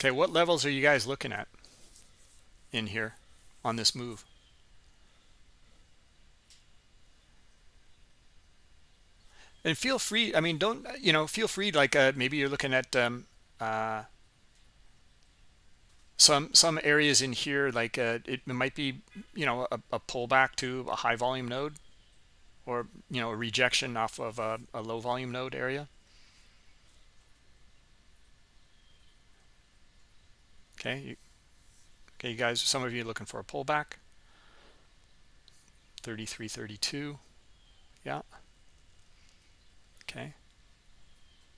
Okay, what levels are you guys looking at in here on this move? And feel free, I mean, don't, you know, feel free, like uh, maybe you're looking at um, uh, some some areas in here, like uh, it, might be, you know, a, a, pullback to a high volume node or, you know, a rejection off of a, a low volume node area. Okay you, okay you guys some of you looking for a pullback. 33 32 yeah. Okay.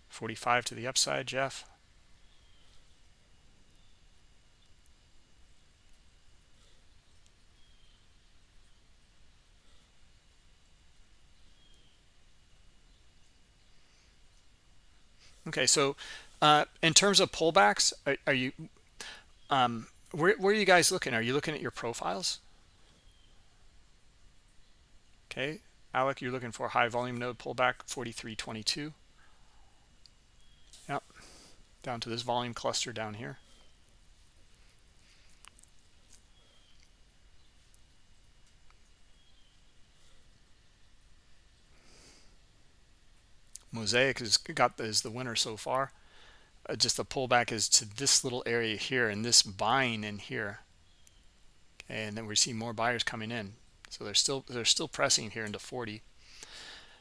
45 to the upside jeff. Okay so uh, in terms of pullbacks are, are you um, where, where are you guys looking? Are you looking at your profiles? Okay, Alec, you're looking for high volume node pullback 4322. Yep, down to this volume cluster down here. Mosaic has got is the winner so far just the pullback is to this little area here and this buying in here. Okay, and then we see more buyers coming in. So they're still they're still pressing here into 40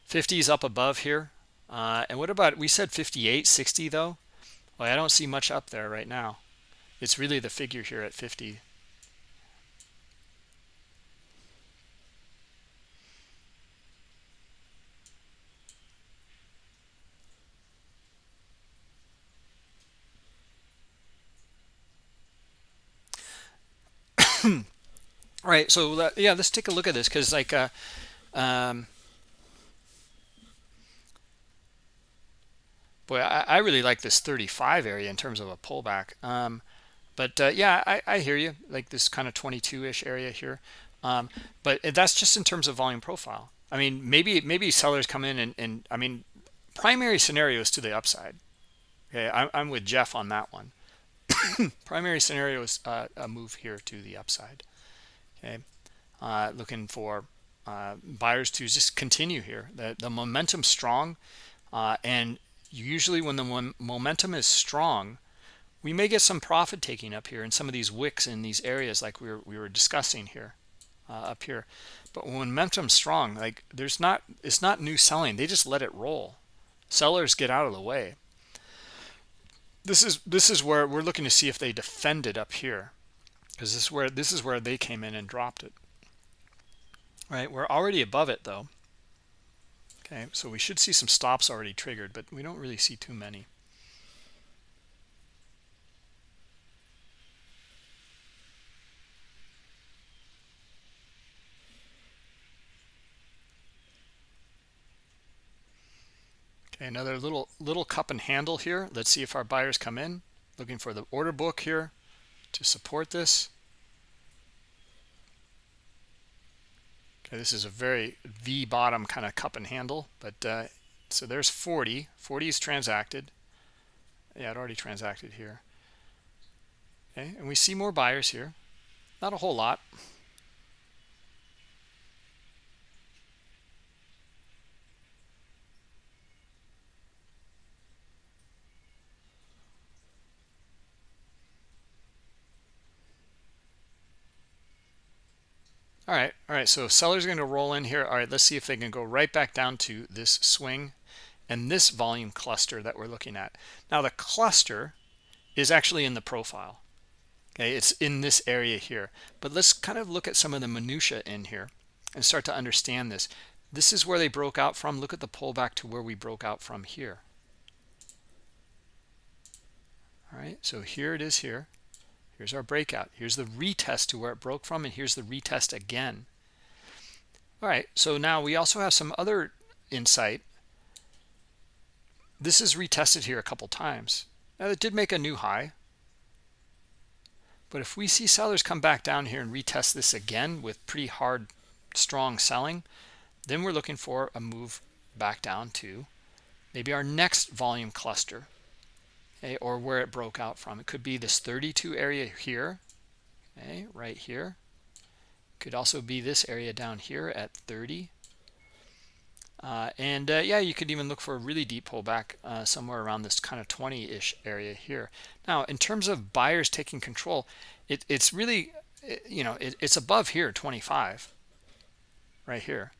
50 is up above here. Uh, and what about we said 58 60 though? Well i don't see much up there right now. It's really the figure here at 50 all right so yeah let's take a look at this because like uh um boy I, I really like this 35 area in terms of a pullback. Um but uh, yeah I, I hear you like this kind of 22-ish area here. Um but that's just in terms of volume profile. I mean maybe maybe sellers come in and, and i mean primary scenario is to the upside. Okay i'm, I'm with jeff on that one. [COUGHS] Primary scenario is uh, a move here to the upside okay uh, looking for uh, buyers to just continue here. The, the momentum strong uh, and usually when the momentum is strong we may get some profit taking up here in some of these wicks in these areas like we were, we were discussing here uh, up here. But when momentum's strong like there's not it's not new selling. They just let it roll. Sellers get out of the way. This is this is where we're looking to see if they defend it up here because this is where this is where they came in and dropped it. Right we're already above it though. Okay so we should see some stops already triggered but we don't really see too many. Okay another little little cup and handle here. Let's see if our buyers come in. Looking for the order book here to support this Okay, this is a very V bottom kind of cup and handle, but uh, so there's 40. 40 is transacted. Yeah, it already transacted here. Okay, and we see more buyers here. Not a whole lot. All right all right so sellers are going to roll in here. All right let's see if they can go right back down to this swing and this volume cluster that we're looking at. Now the cluster is actually in the profile okay? It's in this area here. But let's kind of look at some of the minutia in here and start to understand this. This is where they broke out from. Look at the pullback to where we broke out from here. All right so here it is here Here's our breakout. Here's the retest to where it broke from, and here's the retest again. All right, so now we also have some other insight. This is retested here a couple times. Now, it did make a new high. But if we see sellers come back down here and retest this again with pretty hard, strong selling, then we're looking for a move back down to maybe our next volume cluster okay, or where it broke out from. It could be this 32 area here, okay, right here. Could also be this area down here at 30. Uh, and uh, yeah, you could even look for a really deep pullback uh, somewhere around this kind of 20-ish area here. Now, in terms of buyers taking control, it, it's really, you know, it, it's above here, 25, right here.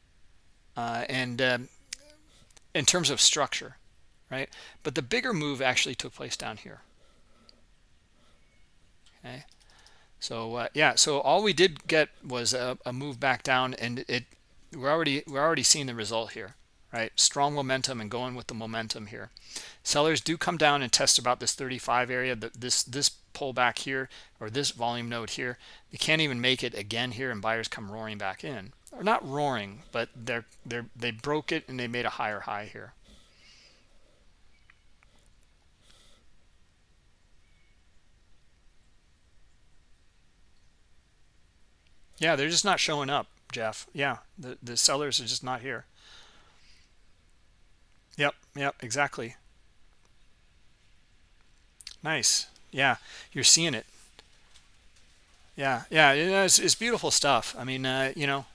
Uh, and um, in terms of structure, right? But the bigger move actually took place down here. Okay. So uh, yeah, so all we did get was a, a move back down, and it we're already we're already seeing the result here, right? Strong momentum and going with the momentum here. Sellers do come down and test about this 35 area, this this pullback here or this volume node here. They can't even make it again here, and buyers come roaring back in, or not roaring, but they're they're they broke it and they made a higher high here. Yeah, they're just not showing up, Jeff. Yeah, the, the sellers are just not here. Yep, yep, exactly. Nice. Yeah, you're seeing it. Yeah, yeah, it's, it's beautiful stuff. I mean, uh, you know,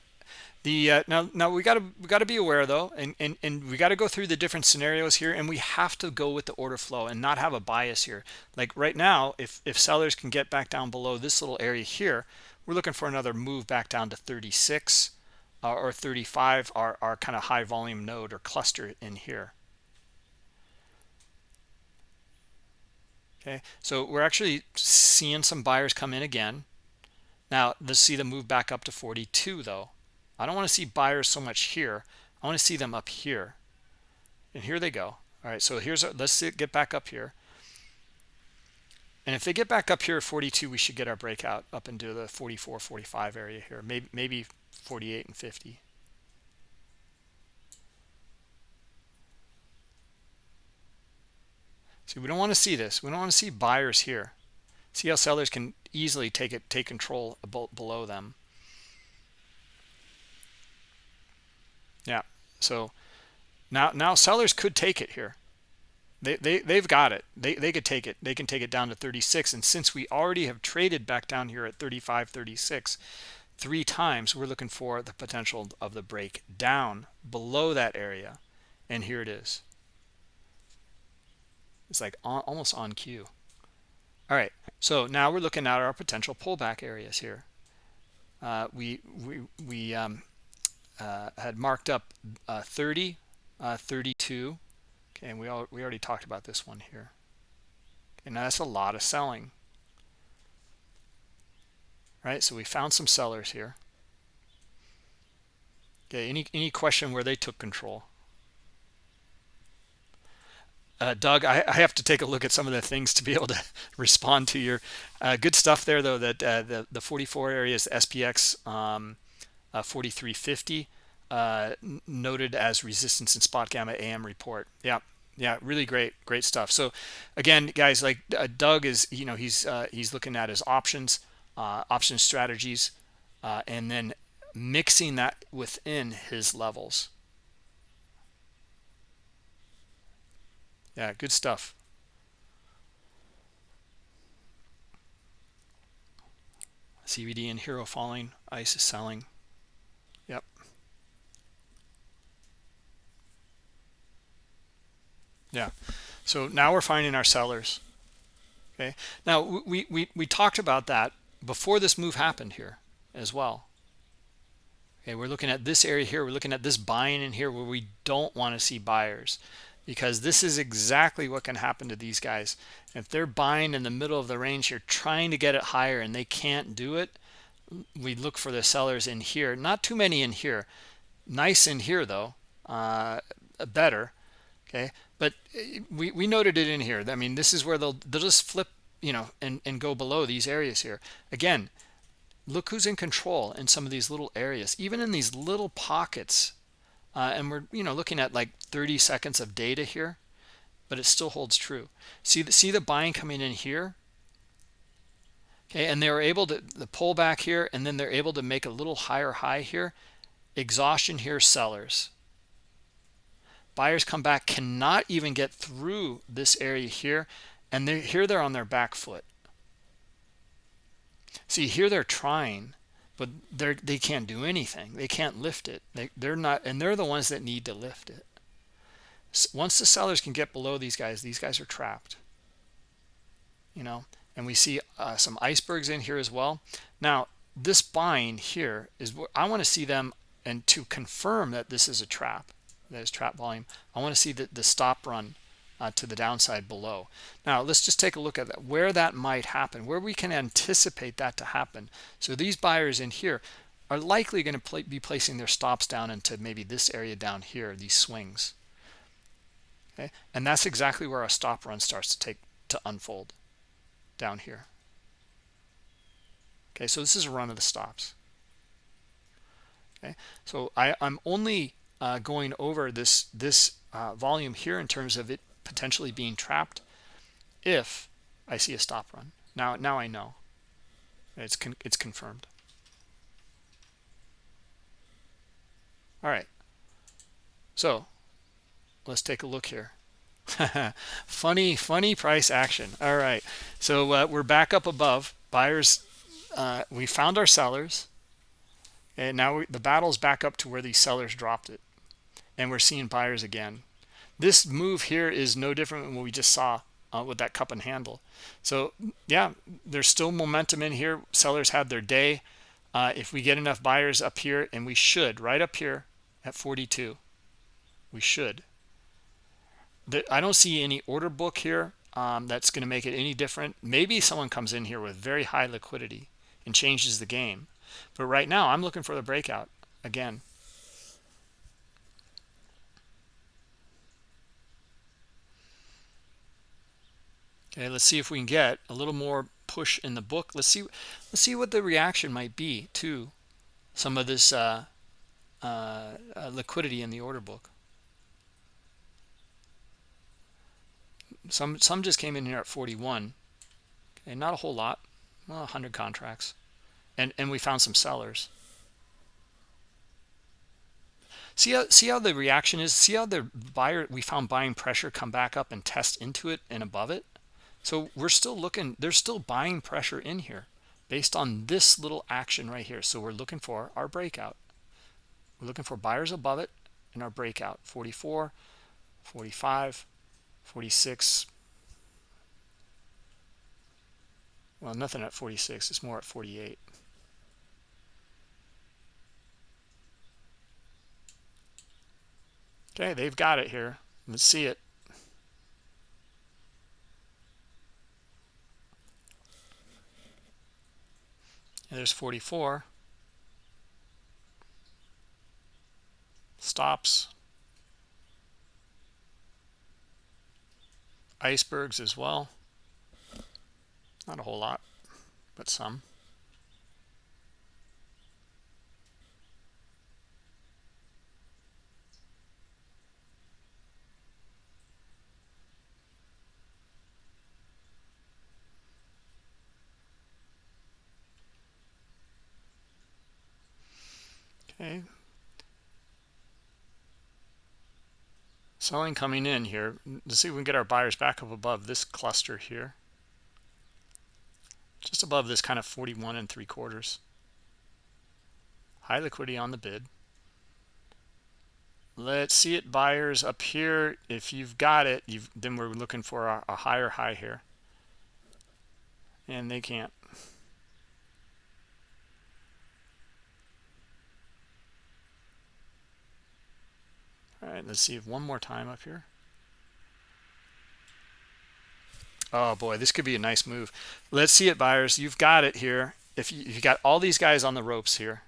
the uh, now now we got to we got to be aware though, and and and we got to go through the different scenarios here, and we have to go with the order flow and not have a bias here. Like right now, if if sellers can get back down below this little area here, we're looking for another move back down to 36 uh, or 35 our, our kind of high volume node or cluster in here. Okay so we're actually seeing some buyers come in again. Now let's see them move back up to 42 though i don't want to see buyers so much here. I want to see them up here. And here they go. All right so here's our, let's get back up here and if they get back up here at 42 we should get our breakout up into the 44 45 area here. Maybe maybe 48 and 50 see we don't want to see this. We don't want to see buyers here. See how sellers can easily take it take control below them. Yeah so now now sellers could take it here they, they, they've got it. They, they could take it. They can take it down to 36. And since we already have traded back down here at 35, 36, three times, we're looking for the potential of the break down below that area. And here it is. It's like on, almost on cue. All right. So now we're looking at our potential pullback areas here. Uh, we we, we um, uh, had marked up uh, 30, uh, 32, Okay, and we all we already talked about this one here. And that's a lot of selling. Right? So we found some sellers here. Okay, any any question where they took control? Uh, Doug, I, I, have to take a look at some of the things to be able to [LAUGHS] respond to your uh, good stuff there, though. That uh, the the 44 areas SPX um, uh, 4350 uh, noted as resistance in SpotGamma AM report. Yeah, yeah, really great, great stuff. So, again, guys, like uh, Doug is, you know, he's uh, he's looking at his options, uh, option strategies, uh, and then mixing that within his levels. Yeah, good stuff. cbd and Hero falling, ICE is selling. Yeah. So now we're finding our sellers. Okay? Now we we we talked about that before this move happened here as well. Okay we're looking at this area here. We're looking at this buying in here where we don't want to see buyers because this is exactly what can happen to these guys. If they're buying in the middle of the range here trying to get it higher and they can't do it we look for the sellers in here. Not too many in here. Nice in here though. Uh, better. Okay but eh, we, we noted it in here. I mean this is where they'll they'll just flip you know and and go below these areas here. Again look who's in control in some of these little areas even in these little pockets. Uh, and we're you know looking at like 30 seconds of data here but it still holds true. See the see the buying coming in here? Okay and they were able to the pull back here and then they're able to make a little higher high here. Exhaustion here sellers buyers come back cannot even get through this area here and they're here they're on their back foot. See here they're trying but they're they can't do anything. They can't lift it. They, they're not and they're the ones that need to lift it. Once the sellers can get below these guys these guys are trapped. You know and we see uh, some icebergs in here as well. Now this buying here is what i want to see them and to confirm that this is a trap that is trap volume i want to see the, the stop run uh, to the downside below. Now let's just take a look at that where that might happen where we can anticipate that to happen. So these buyers in here are likely going to pl be placing their stops down into maybe this area down here these swings. Okay? And that's exactly where our stop run starts to take to unfold down here. Okay so this is a run of the stops. Okay? So I, I'm only uh, going over this this uh, volume here in terms of it potentially being trapped if I see a stop run. Now now I know it's con it's confirmed. All right. So let's take a look here. [LAUGHS] funny funny price action. All right. So uh, we're back up above buyers. Uh, we found our sellers and now we, the battle's back up to where these sellers dropped it and we're seeing buyers again. This move here is no different than what we just saw uh, with that cup and handle. So yeah there's still momentum in here. Sellers had their day. Uh, if we get enough buyers up here and we should right up here at 42 we should. I don't see any order book here um, that's going to make it any different. Maybe someone comes in here with very high liquidity and changes the game. But right now I'm looking for the breakout again okay let's see if we can get a little more push in the book. Let's see let's see what the reaction might be to some of this uh, uh, uh, liquidity in the order book. Some some just came in here at 41 okay not a whole lot. Well, 100 contracts. And and we found some sellers. See how see how the reaction is? See how the buyer we found buying pressure come back up and test into it and above it so we're still looking there's still buying pressure in here based on this little action right here. So we're looking for our breakout. We're looking for buyers above it in our breakout. 44 45 46 well nothing at 46 it's more at 48 okay they've got it here. Let's see it and there's 44 stops. Icebergs as well. Not a whole lot but some okay. Selling coming in here. Let's see if we can get our buyers back up above this cluster here. Just above this kind of 41 and three quarters. High liquidity on the bid. Let's see it buyers up here. If you've got it you've then we're looking for a, a higher high here. And they can't all right let's see one more time up here. Oh boy this could be a nice move. Let's see it buyers. You've got it here. If you, you got all these guys on the ropes here.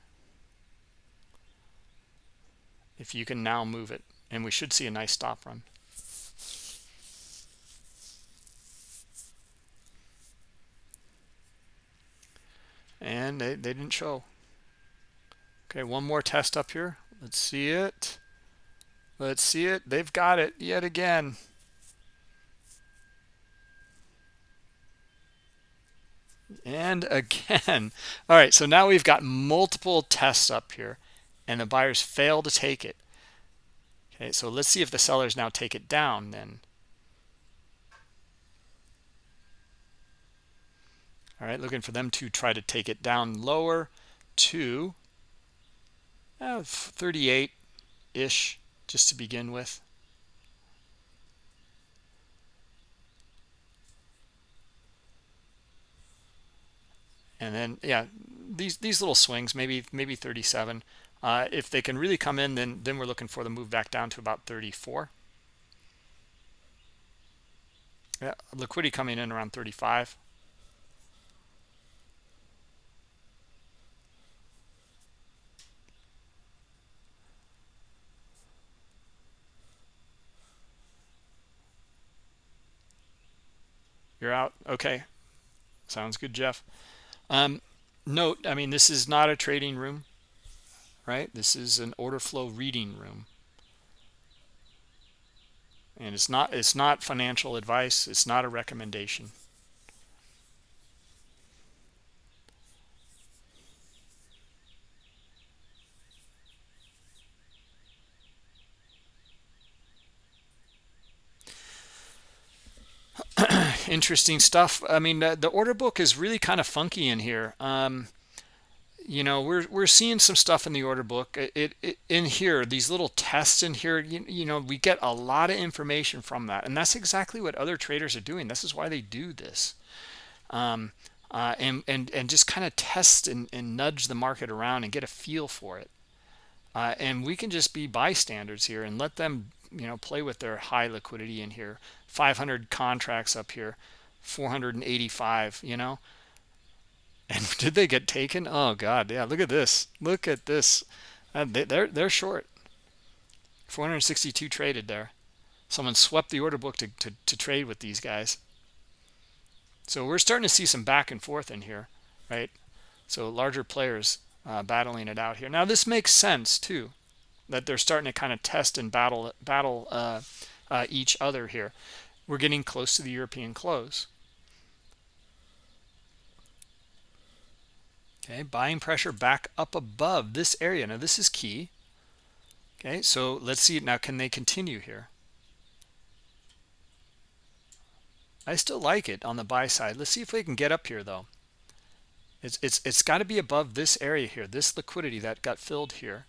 If you can now move it and we should see a nice stop run. And they, they didn't show. Okay one more test up here. Let's see it Let's see it. They've got it yet again. And again. [LAUGHS] All right, so now we've got multiple tests up here, and the buyers fail to take it. Okay, so let's see if the sellers now take it down then. All right, looking for them to try to take it down lower to uh, 38-ish just to begin with. And then, yeah, these these little swings, maybe maybe 37. Uh, if they can really come in, then then we're looking for the move back down to about 34. Yeah, liquidity coming in around 35. You're out. Okay. Sounds good, Jeff. Um, note, I mean, this is not a trading room, right? This is an order flow reading room. And it's not it's not financial advice. It's not a recommendation. Interesting stuff. I mean, the, the, order book is really kind of funky in here. Um, you know, we're we're seeing some stuff in the order book. It, it in here, these little tests in here. You, you know, we get a lot of information from that, and that's exactly what other traders are doing. This is why they do this, um, uh, and and and just kind of test and, and nudge the market around and get a feel for it. Uh, and we can just be bystanders here and let them you know play with their high liquidity in here. 500 contracts up here 485 you know? And [LAUGHS] did they get taken? Oh god yeah look at this look at this. Uh, they, they're they're short. 462 traded there. Someone swept the order book to, to, to trade with these guys. So we're starting to see some back and forth in here, right? So larger players uh, battling it out here. Now this makes sense too, that they're starting to kind of test and battle battle uh, uh, each other here. We're getting close to the European close. Okay, buying pressure back up above this area. Now this is key. Okay, so let's see now. Can they continue here? I still like it on the buy side. Let's see if we can get up here though. It's it's it's got to be above this area here, this liquidity that got filled here.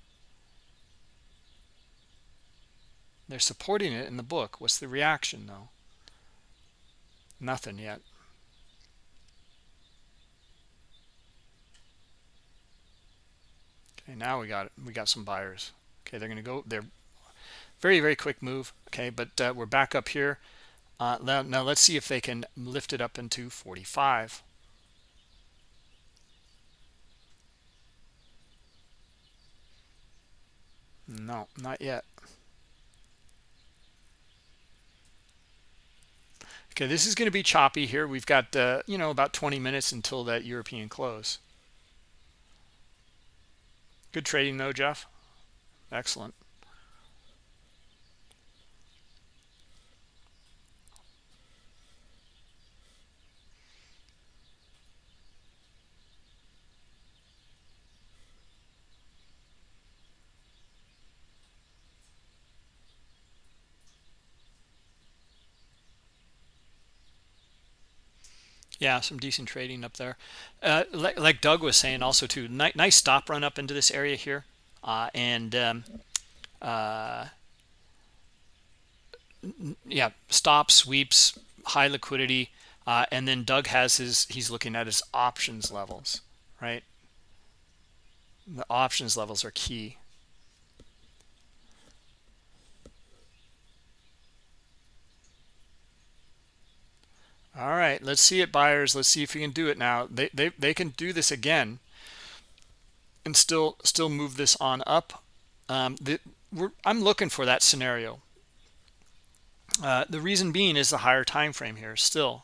They're supporting it in the book. What's the reaction though? Nothing yet. Okay, now we got. We got some buyers. Okay, they're going to go. They're very very quick move. Okay, but uh, we're back up here. Uh, now, now let's see if they can lift it up into 45. No, not yet. Okay, this is going to be choppy here. We've got, uh, you know, about 20 minutes until that European close. Good trading though, Jeff. Excellent. Yeah, some decent trading up there. Uh, like, like, Doug was saying also too, ni nice stop run up into this area here. Uh, and um, uh, yeah, stop, sweeps, high liquidity. Uh, and then Doug has his, he's looking at his options levels, right? The options levels are key. All right let's see it buyers. Let's see if we can do it now. They they, they can do this again and still still move this on up. Um, the, i'm looking for that scenario. Uh, the reason being is the higher time frame here still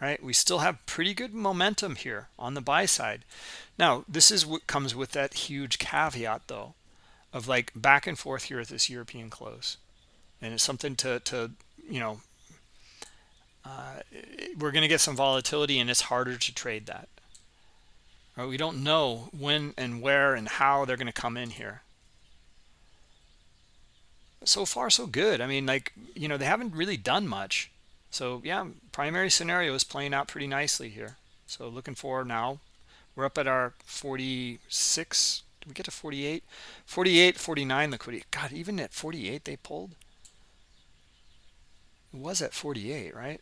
right? We still have pretty good momentum here on the buy side. Now this is what comes with that huge caveat though of like back and forth here at this european close. And it's something to to you know uh, we're going to get some volatility and it's harder to trade that. Right, we don't know when and where and how they're going to come in here. So far, so good. I mean, like, you know, they haven't really done much. So, yeah, primary scenario is playing out pretty nicely here. So looking for now, we're up at our 46. Did we get to 48? 48, 49 liquidity. God, even at 48 they pulled. It was at 48, right?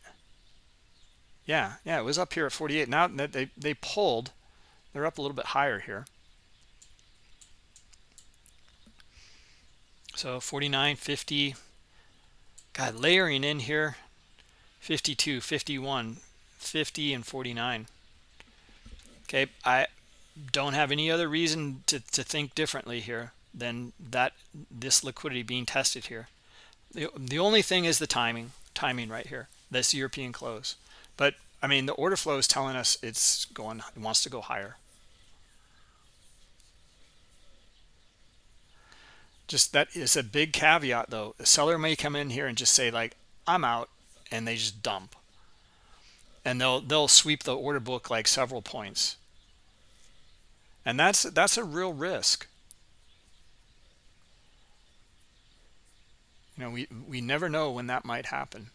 Yeah, yeah, it was up here at 48. Now that they they pulled, they're up a little bit higher here. So 49, 50. God, layering in here 52, 51, 50, and 49. Okay, I don't have any other reason to, to think differently here than that this liquidity being tested here. The, the only thing is the timing, timing right here, this European close. But I mean, the order flow is telling us it's going, it wants to go higher. Just that is a big caveat though. A seller may come in here and just say like, I'm out and they just dump. And they'll they'll sweep the order book like several points. And that's that's a real risk. You know, we, we never know when that might happen.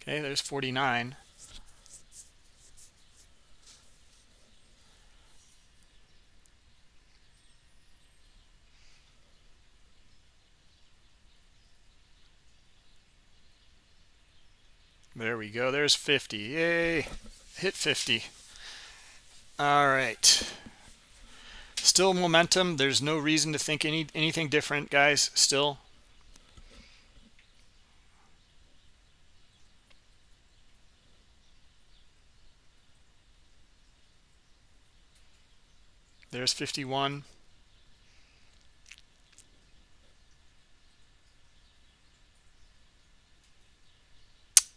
Okay, there's 49. There we go. There's 50. Yay. Hit 50. All right. Still momentum. There's no reason to think any anything different, guys. Still. There's 51.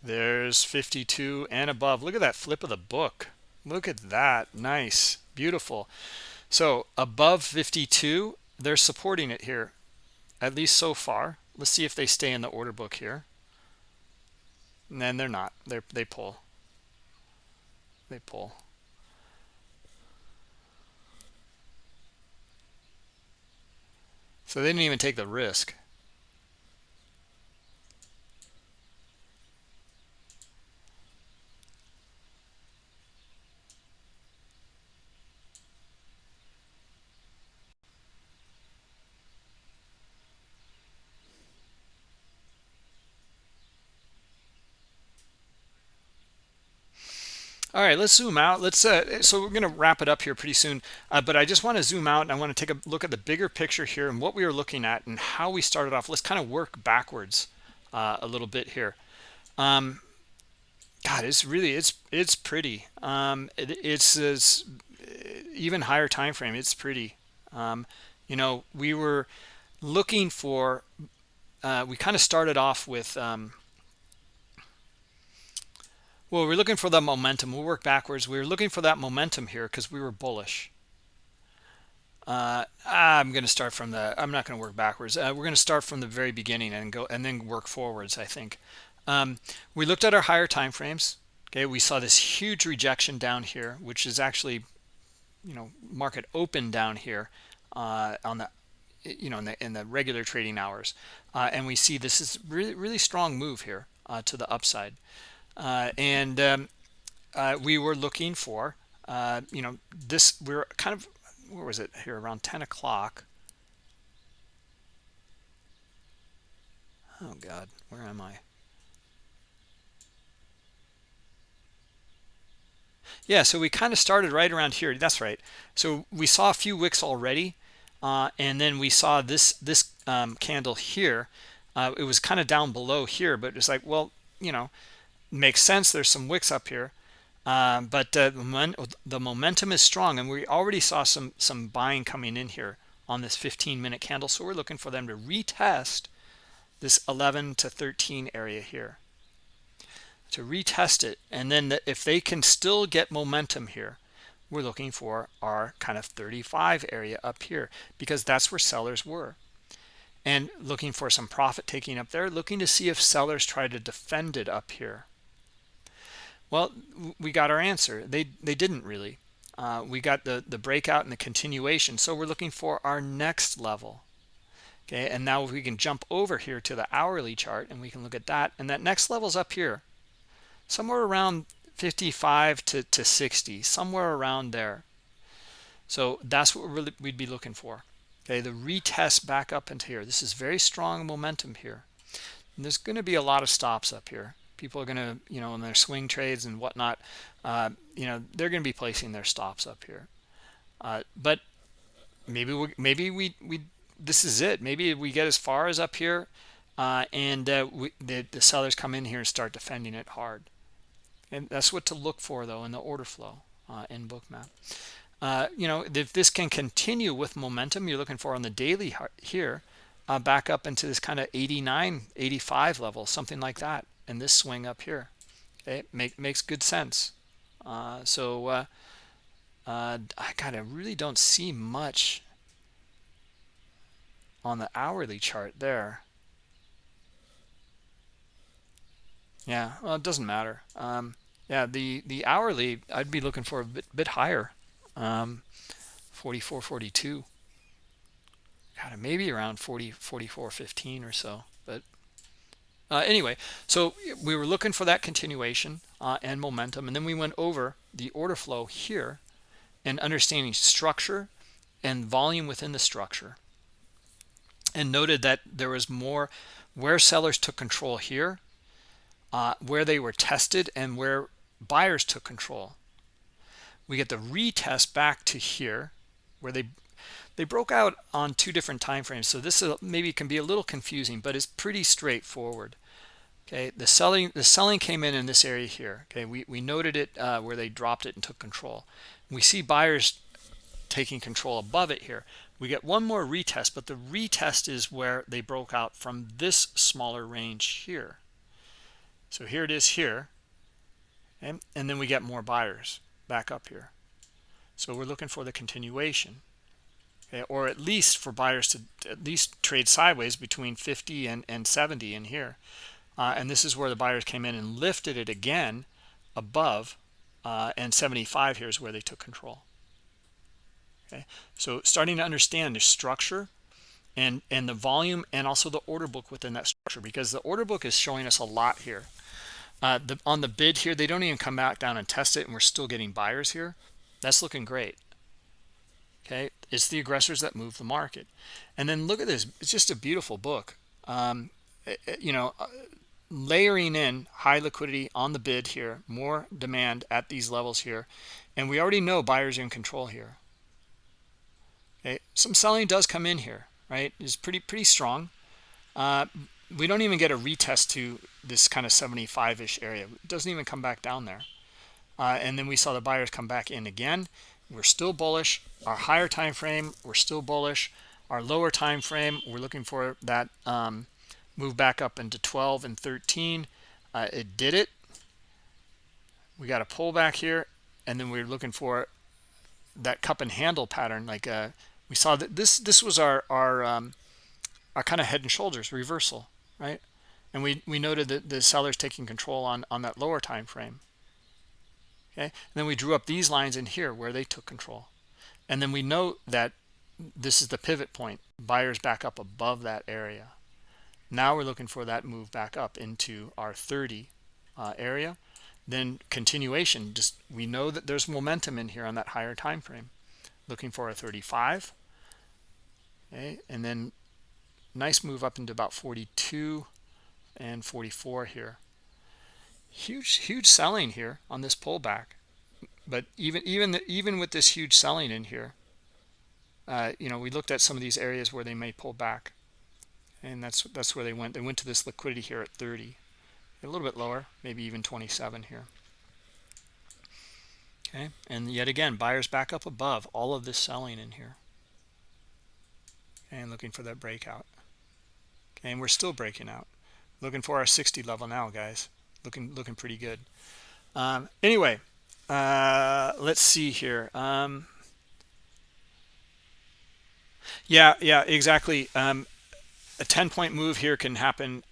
Sellers 52 and above. Look at that flip of the book. Look at that. Nice. Beautiful. So above 52 they're supporting it here at least so far. Let's see if they stay in the order book here. And then they're not. They they pull. They pull. So they didn't even take the risk All right, let's zoom out. Let's uh, so we're going to wrap it up here pretty soon, uh, but I just want to zoom out and I want to take a look at the bigger picture here and what we were looking at and how we started off. Let's kind of work backwards uh, a little bit here. Um, God, it's really it's it's pretty. Um, it, it's, it's even higher time frame. It's pretty. Um, you know, we were looking for. Uh, we kind of started off with. Um, well, we're looking for the momentum. We'll work backwards. We were looking for that momentum here because we were bullish. Uh, I'm going to start from the, I'm not going to work backwards. Uh, we're going to start from the very beginning and go and then work forwards, I think. Um, we looked at our higher time frames. Okay, we saw this huge rejection down here, which is actually, you know, market open down here uh, on the, you know, in the in the regular trading hours, uh, and we see this is really really strong move here uh, to the upside. Uh, and um, uh, we were looking for, uh, you know, this, we are kind of, where was it here, around 10 o'clock. Oh, God, where am I? Yeah, so we kind of started right around here. That's right. So we saw a few wicks already, uh, and then we saw this this um, candle here. Uh, it was kind of down below here, but it's like, well, you know, makes sense. There's some wicks up here. Um, but uh, the momentum is strong and we already saw some some buying coming in here on this 15 minute candle so we're looking for them to retest this 11 to 13 area here. To retest it and then the, if they can still get momentum here we're looking for our kind of 35 area up here because that's where sellers were. And looking for some profit taking up there looking to see if sellers try to defend it up here well, we got our answer. They they didn't really. Uh, we got the the breakout and the continuation. So we're looking for our next level. Okay, and now we can jump over here to the hourly chart and we can look at that. And that next level's up here, somewhere around 55 to, to 60, somewhere around there. So that's what we'd be looking for. Okay, the retest back up into here. This is very strong momentum here. And there's going to be a lot of stops up here people are going to you know in their swing trades and whatnot uh, you know they're going to be placing their stops up here. Uh, but maybe we maybe we we this is it. Maybe we get as far as up here uh, and uh, we, the, the sellers come in here and start defending it hard. And that's what to look for though in the order flow uh, in bookmap uh, you know if this can continue with momentum you're looking for on the daily here back up into this kind of 89 85 level something like that and this swing up here. Okay make makes good sense. Uh, so uh, uh, I kind of really don't see much on the hourly chart there. Yeah well it doesn't matter. Um, yeah the the hourly I'd be looking for a bit, bit higher. Um, 44 42 kind of maybe around 40 44 15 or so uh, anyway, so we were looking for that continuation uh, and momentum, and then we went over the order flow here and understanding structure and volume within the structure. And noted that there was more where sellers took control here, uh, where they were tested, and where buyers took control. We get the retest back to here where they they broke out on two different time frames so this is, maybe can be a little confusing but it's pretty straightforward okay the selling the selling came in in this area here okay? We, we noted it uh, where they dropped it and took control. We see buyers taking control above it here. We get one more retest but the retest is where they broke out from this smaller range here. So here it is here and then we get more buyers back up here. So we're looking for the continuation okay? or at least for buyers to at least trade sideways between 50 and, and 70 in here uh, and this is where the buyers came in and lifted it again above uh, and 75 here is where they took control. Okay? So starting to understand the structure and and the volume and also the order book within that structure because the order book is showing us a lot here. Uh, the, on the bid here they don't even come back down and test it and we're still getting buyers here. That's looking great. Okay? It's the aggressors that move the market. And then look at this. It's just a beautiful book. Um, it, eh, it, eh, you know uh, layering in high liquidity on the bid here more demand at these levels here. And we already know buyers are in control here. Okay some selling does come in here right? Is pretty pretty strong. Uh, we don't even get a retest to this kind of 75-ish area. It doesn't even come back down there. Uh, and then we saw the buyers come back in again. We're still bullish. Our higher time frame we're still bullish. Our lower time frame we're looking for that um, move back up into 12 and 13 uh, it did it. We got a pullback here and then we are looking for that cup and handle pattern. Like uh, we saw that this this was our our um, our kind of head and shoulders reversal right? And we we noted that the sellers taking control on on that lower time frame. Okay? And then we drew up these lines in here where they took control. And then we note that this is the pivot point buyers back up above that area now we're looking for that move back up into our 30 uh, area. Then continuation, just we know that there's momentum in here on that higher time frame. Looking for a 35. Okay, and then nice move up into about 42 and 44 here. Huge, huge selling here on this pullback. But even even the, even with this huge selling in here, uh, you know, we looked at some of these areas where they may pull back and that's that's where they went. They went to this liquidity here at 30 a little bit lower maybe even 27 here. Okay and yet again buyers back up above all of this selling in here. And looking for that breakout. Okay and we're still breaking out. Looking for our 60 level now guys. Looking looking pretty good. Um, anyway uh, let's see here. Um, yeah yeah exactly. Um, a 10 point move here can happen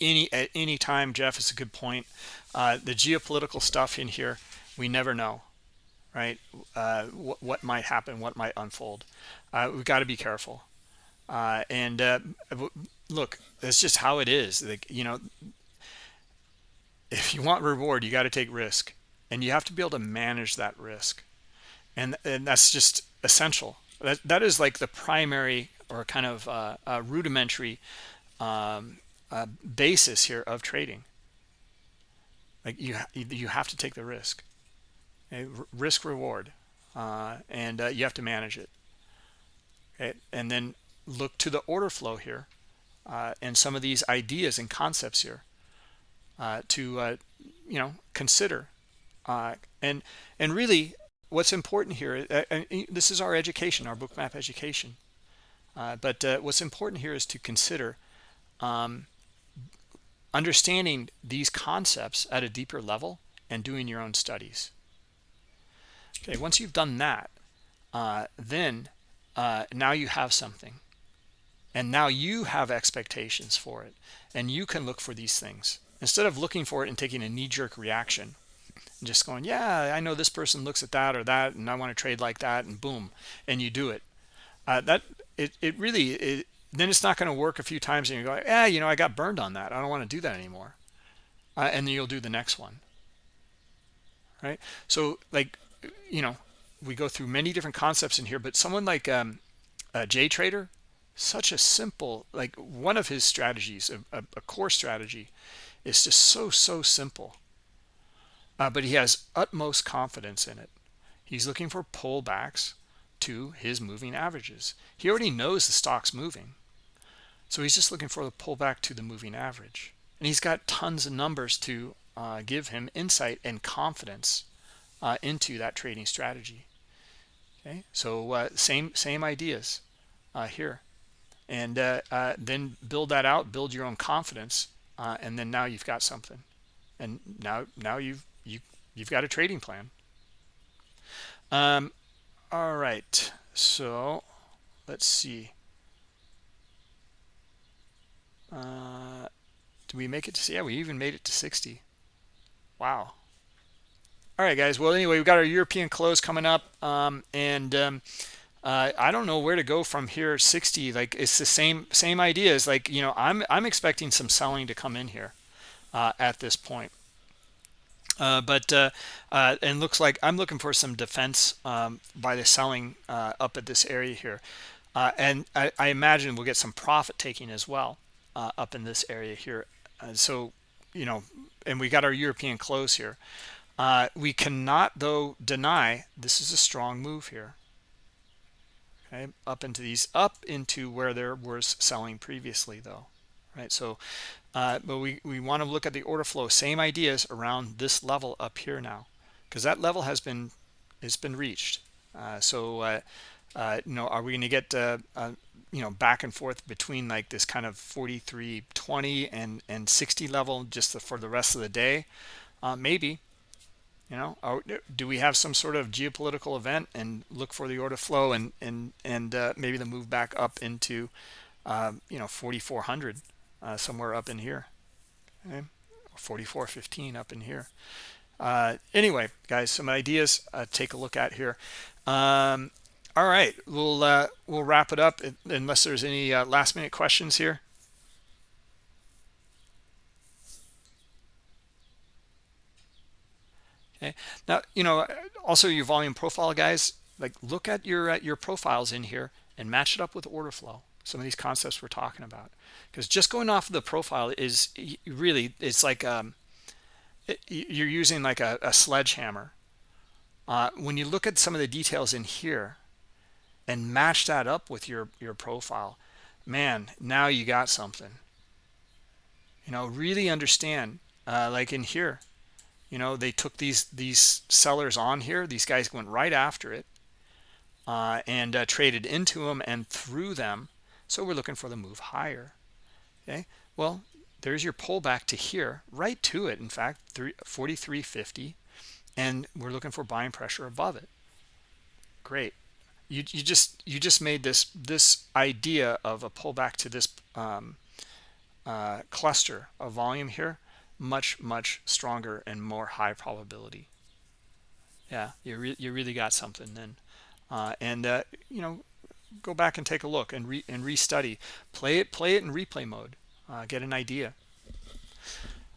any at any time jeff is a good point. Uh, the geopolitical stuff in here we never know right? Uh, what, what might happen what might unfold. Uh, we've got to be careful. Uh, and uh, look that's just how it is. Like you know if you want reward you got to take risk and you have to be able to manage that risk. And and that's just essential. That that is like the primary or kind of uh, a rudimentary um, uh, basis here of trading. Like you, you have to take the risk, okay? risk reward, uh, and uh, you have to manage it. Okay, and then look to the order flow here, uh, and some of these ideas and concepts here uh, to you know consider, and and really what's important here. this is our education, our bookmap education uh, but uh, what's important here is to consider um, understanding these concepts at a deeper level and doing your own studies. Okay, once you've done that, uh, then uh, now you have something. And now you have expectations for it. And you can look for these things. Instead of looking for it and taking a knee-jerk reaction, and just going, yeah, I know this person looks at that or that, and I want to trade like that, and boom, and you do it. Uh, that it, it really it, then it's not going to work a few times and you go yeah you know i got burned on that. I don't want to do that anymore. Uh, and then you'll do the next one. Right? So like you know we go through many different concepts in here but someone like um, a Jay Trader such a simple like one of his strategies a, a, a core strategy is just so so simple. Uh, but he has utmost confidence in it. He's looking for pullbacks to his moving averages. He already knows the stock's moving. So he's just looking for the pullback to the moving average. And he's got tons of numbers to uh, give him insight and confidence uh, into that trading strategy. Okay, so uh, same same ideas uh, here. And uh, uh, then build that out, build your own confidence, and then now you've got something. and now now you've you you've got a trading plan um all right so let's see. Uh do we make it to yeah we even made it to 60 wow. All right guys well anyway we've got our european close coming up um and um uh, I don't know where to go from here. 60 like it's the same same ideas like you know I'm I'm expecting some selling to come in here uh, at this point uh, but uh, uh, and looks like I'm looking for some defense um, by the selling uh, up at this area here. And I, I, imagine we'll get some profit taking as well up in this area here. So you know and we got our European close here. We cannot though deny this is a strong move here. Okay up into these up into where there was selling previously though right? So uh, but we we want to look at the order flow same ideas around this level up here now because that level has been has been reached. Uh, so uh, uh you know are we going to get uh, uh, you know back and forth between like this kind of 43.20 and and 60 level just the, for the rest of the day? Maybe. You know are, do we have some sort of geopolitical event and look for the order flow and and and uh, maybe the move back up into uh, you know 4400 uh, somewhere up in here okay? 4415 up in here. Uh, anyway guys some ideas uh, take a look at here. Um, all right we'll uh, we'll wrap it up unless there's any last minute questions here. Okay now you know also your volume profile guys like look at your uh, your profiles in here and match it up with order flow some of these concepts we're talking about. Because just going off of the profile is really it's like um, it, you're using like a, a sledgehammer. Uh, when you look at some of the details in here and match that up with your your profile man now you got something. You know really understand uh, like in here you know they took these these sellers on here these guys went right after it uh, and uh, traded into them and through them so we're looking for the move higher. Okay? Well there's your pullback to here right to it in fact 4350 and we're looking for buying pressure above it. Great. You, you just you just made this this idea of a pullback to this um, uh, cluster of volume here much much stronger and more high probability. Yeah you, re you really got something then. Uh, and uh, you know go back and take a look and re and restudy. Play it play it in replay mode. Uh, get an idea.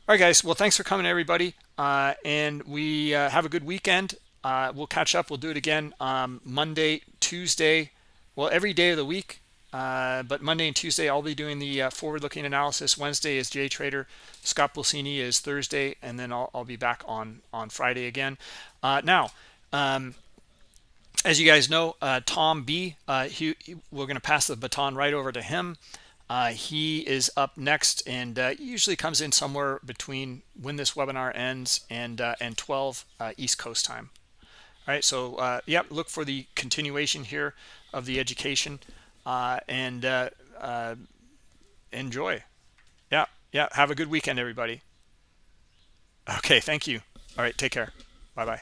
All right guys. Well thanks for coming everybody. Uh, and we uh, have a good weekend. Uh, we'll catch up. We'll do it again um, Monday Tuesday. Well every day of the week. Uh, but Monday and Tuesday, I'll be doing the uh, forward-looking analysis. Wednesday is Jay Trader. Scott Pulcini is Thursday, and then I'll, I'll be back on on Friday again. Uh, now, um, as you guys know, uh, Tom B, uh, he, we're going to pass the baton right over to him. he is up next, and usually comes in somewhere between when this webinar ends and and 12 East Coast time. All right, so yep, look for the continuation here of the education uh, and uh, uh, enjoy. Yeah, yeah. Have a good weekend, everybody. Okay, thank you. All right, take care. Bye-bye.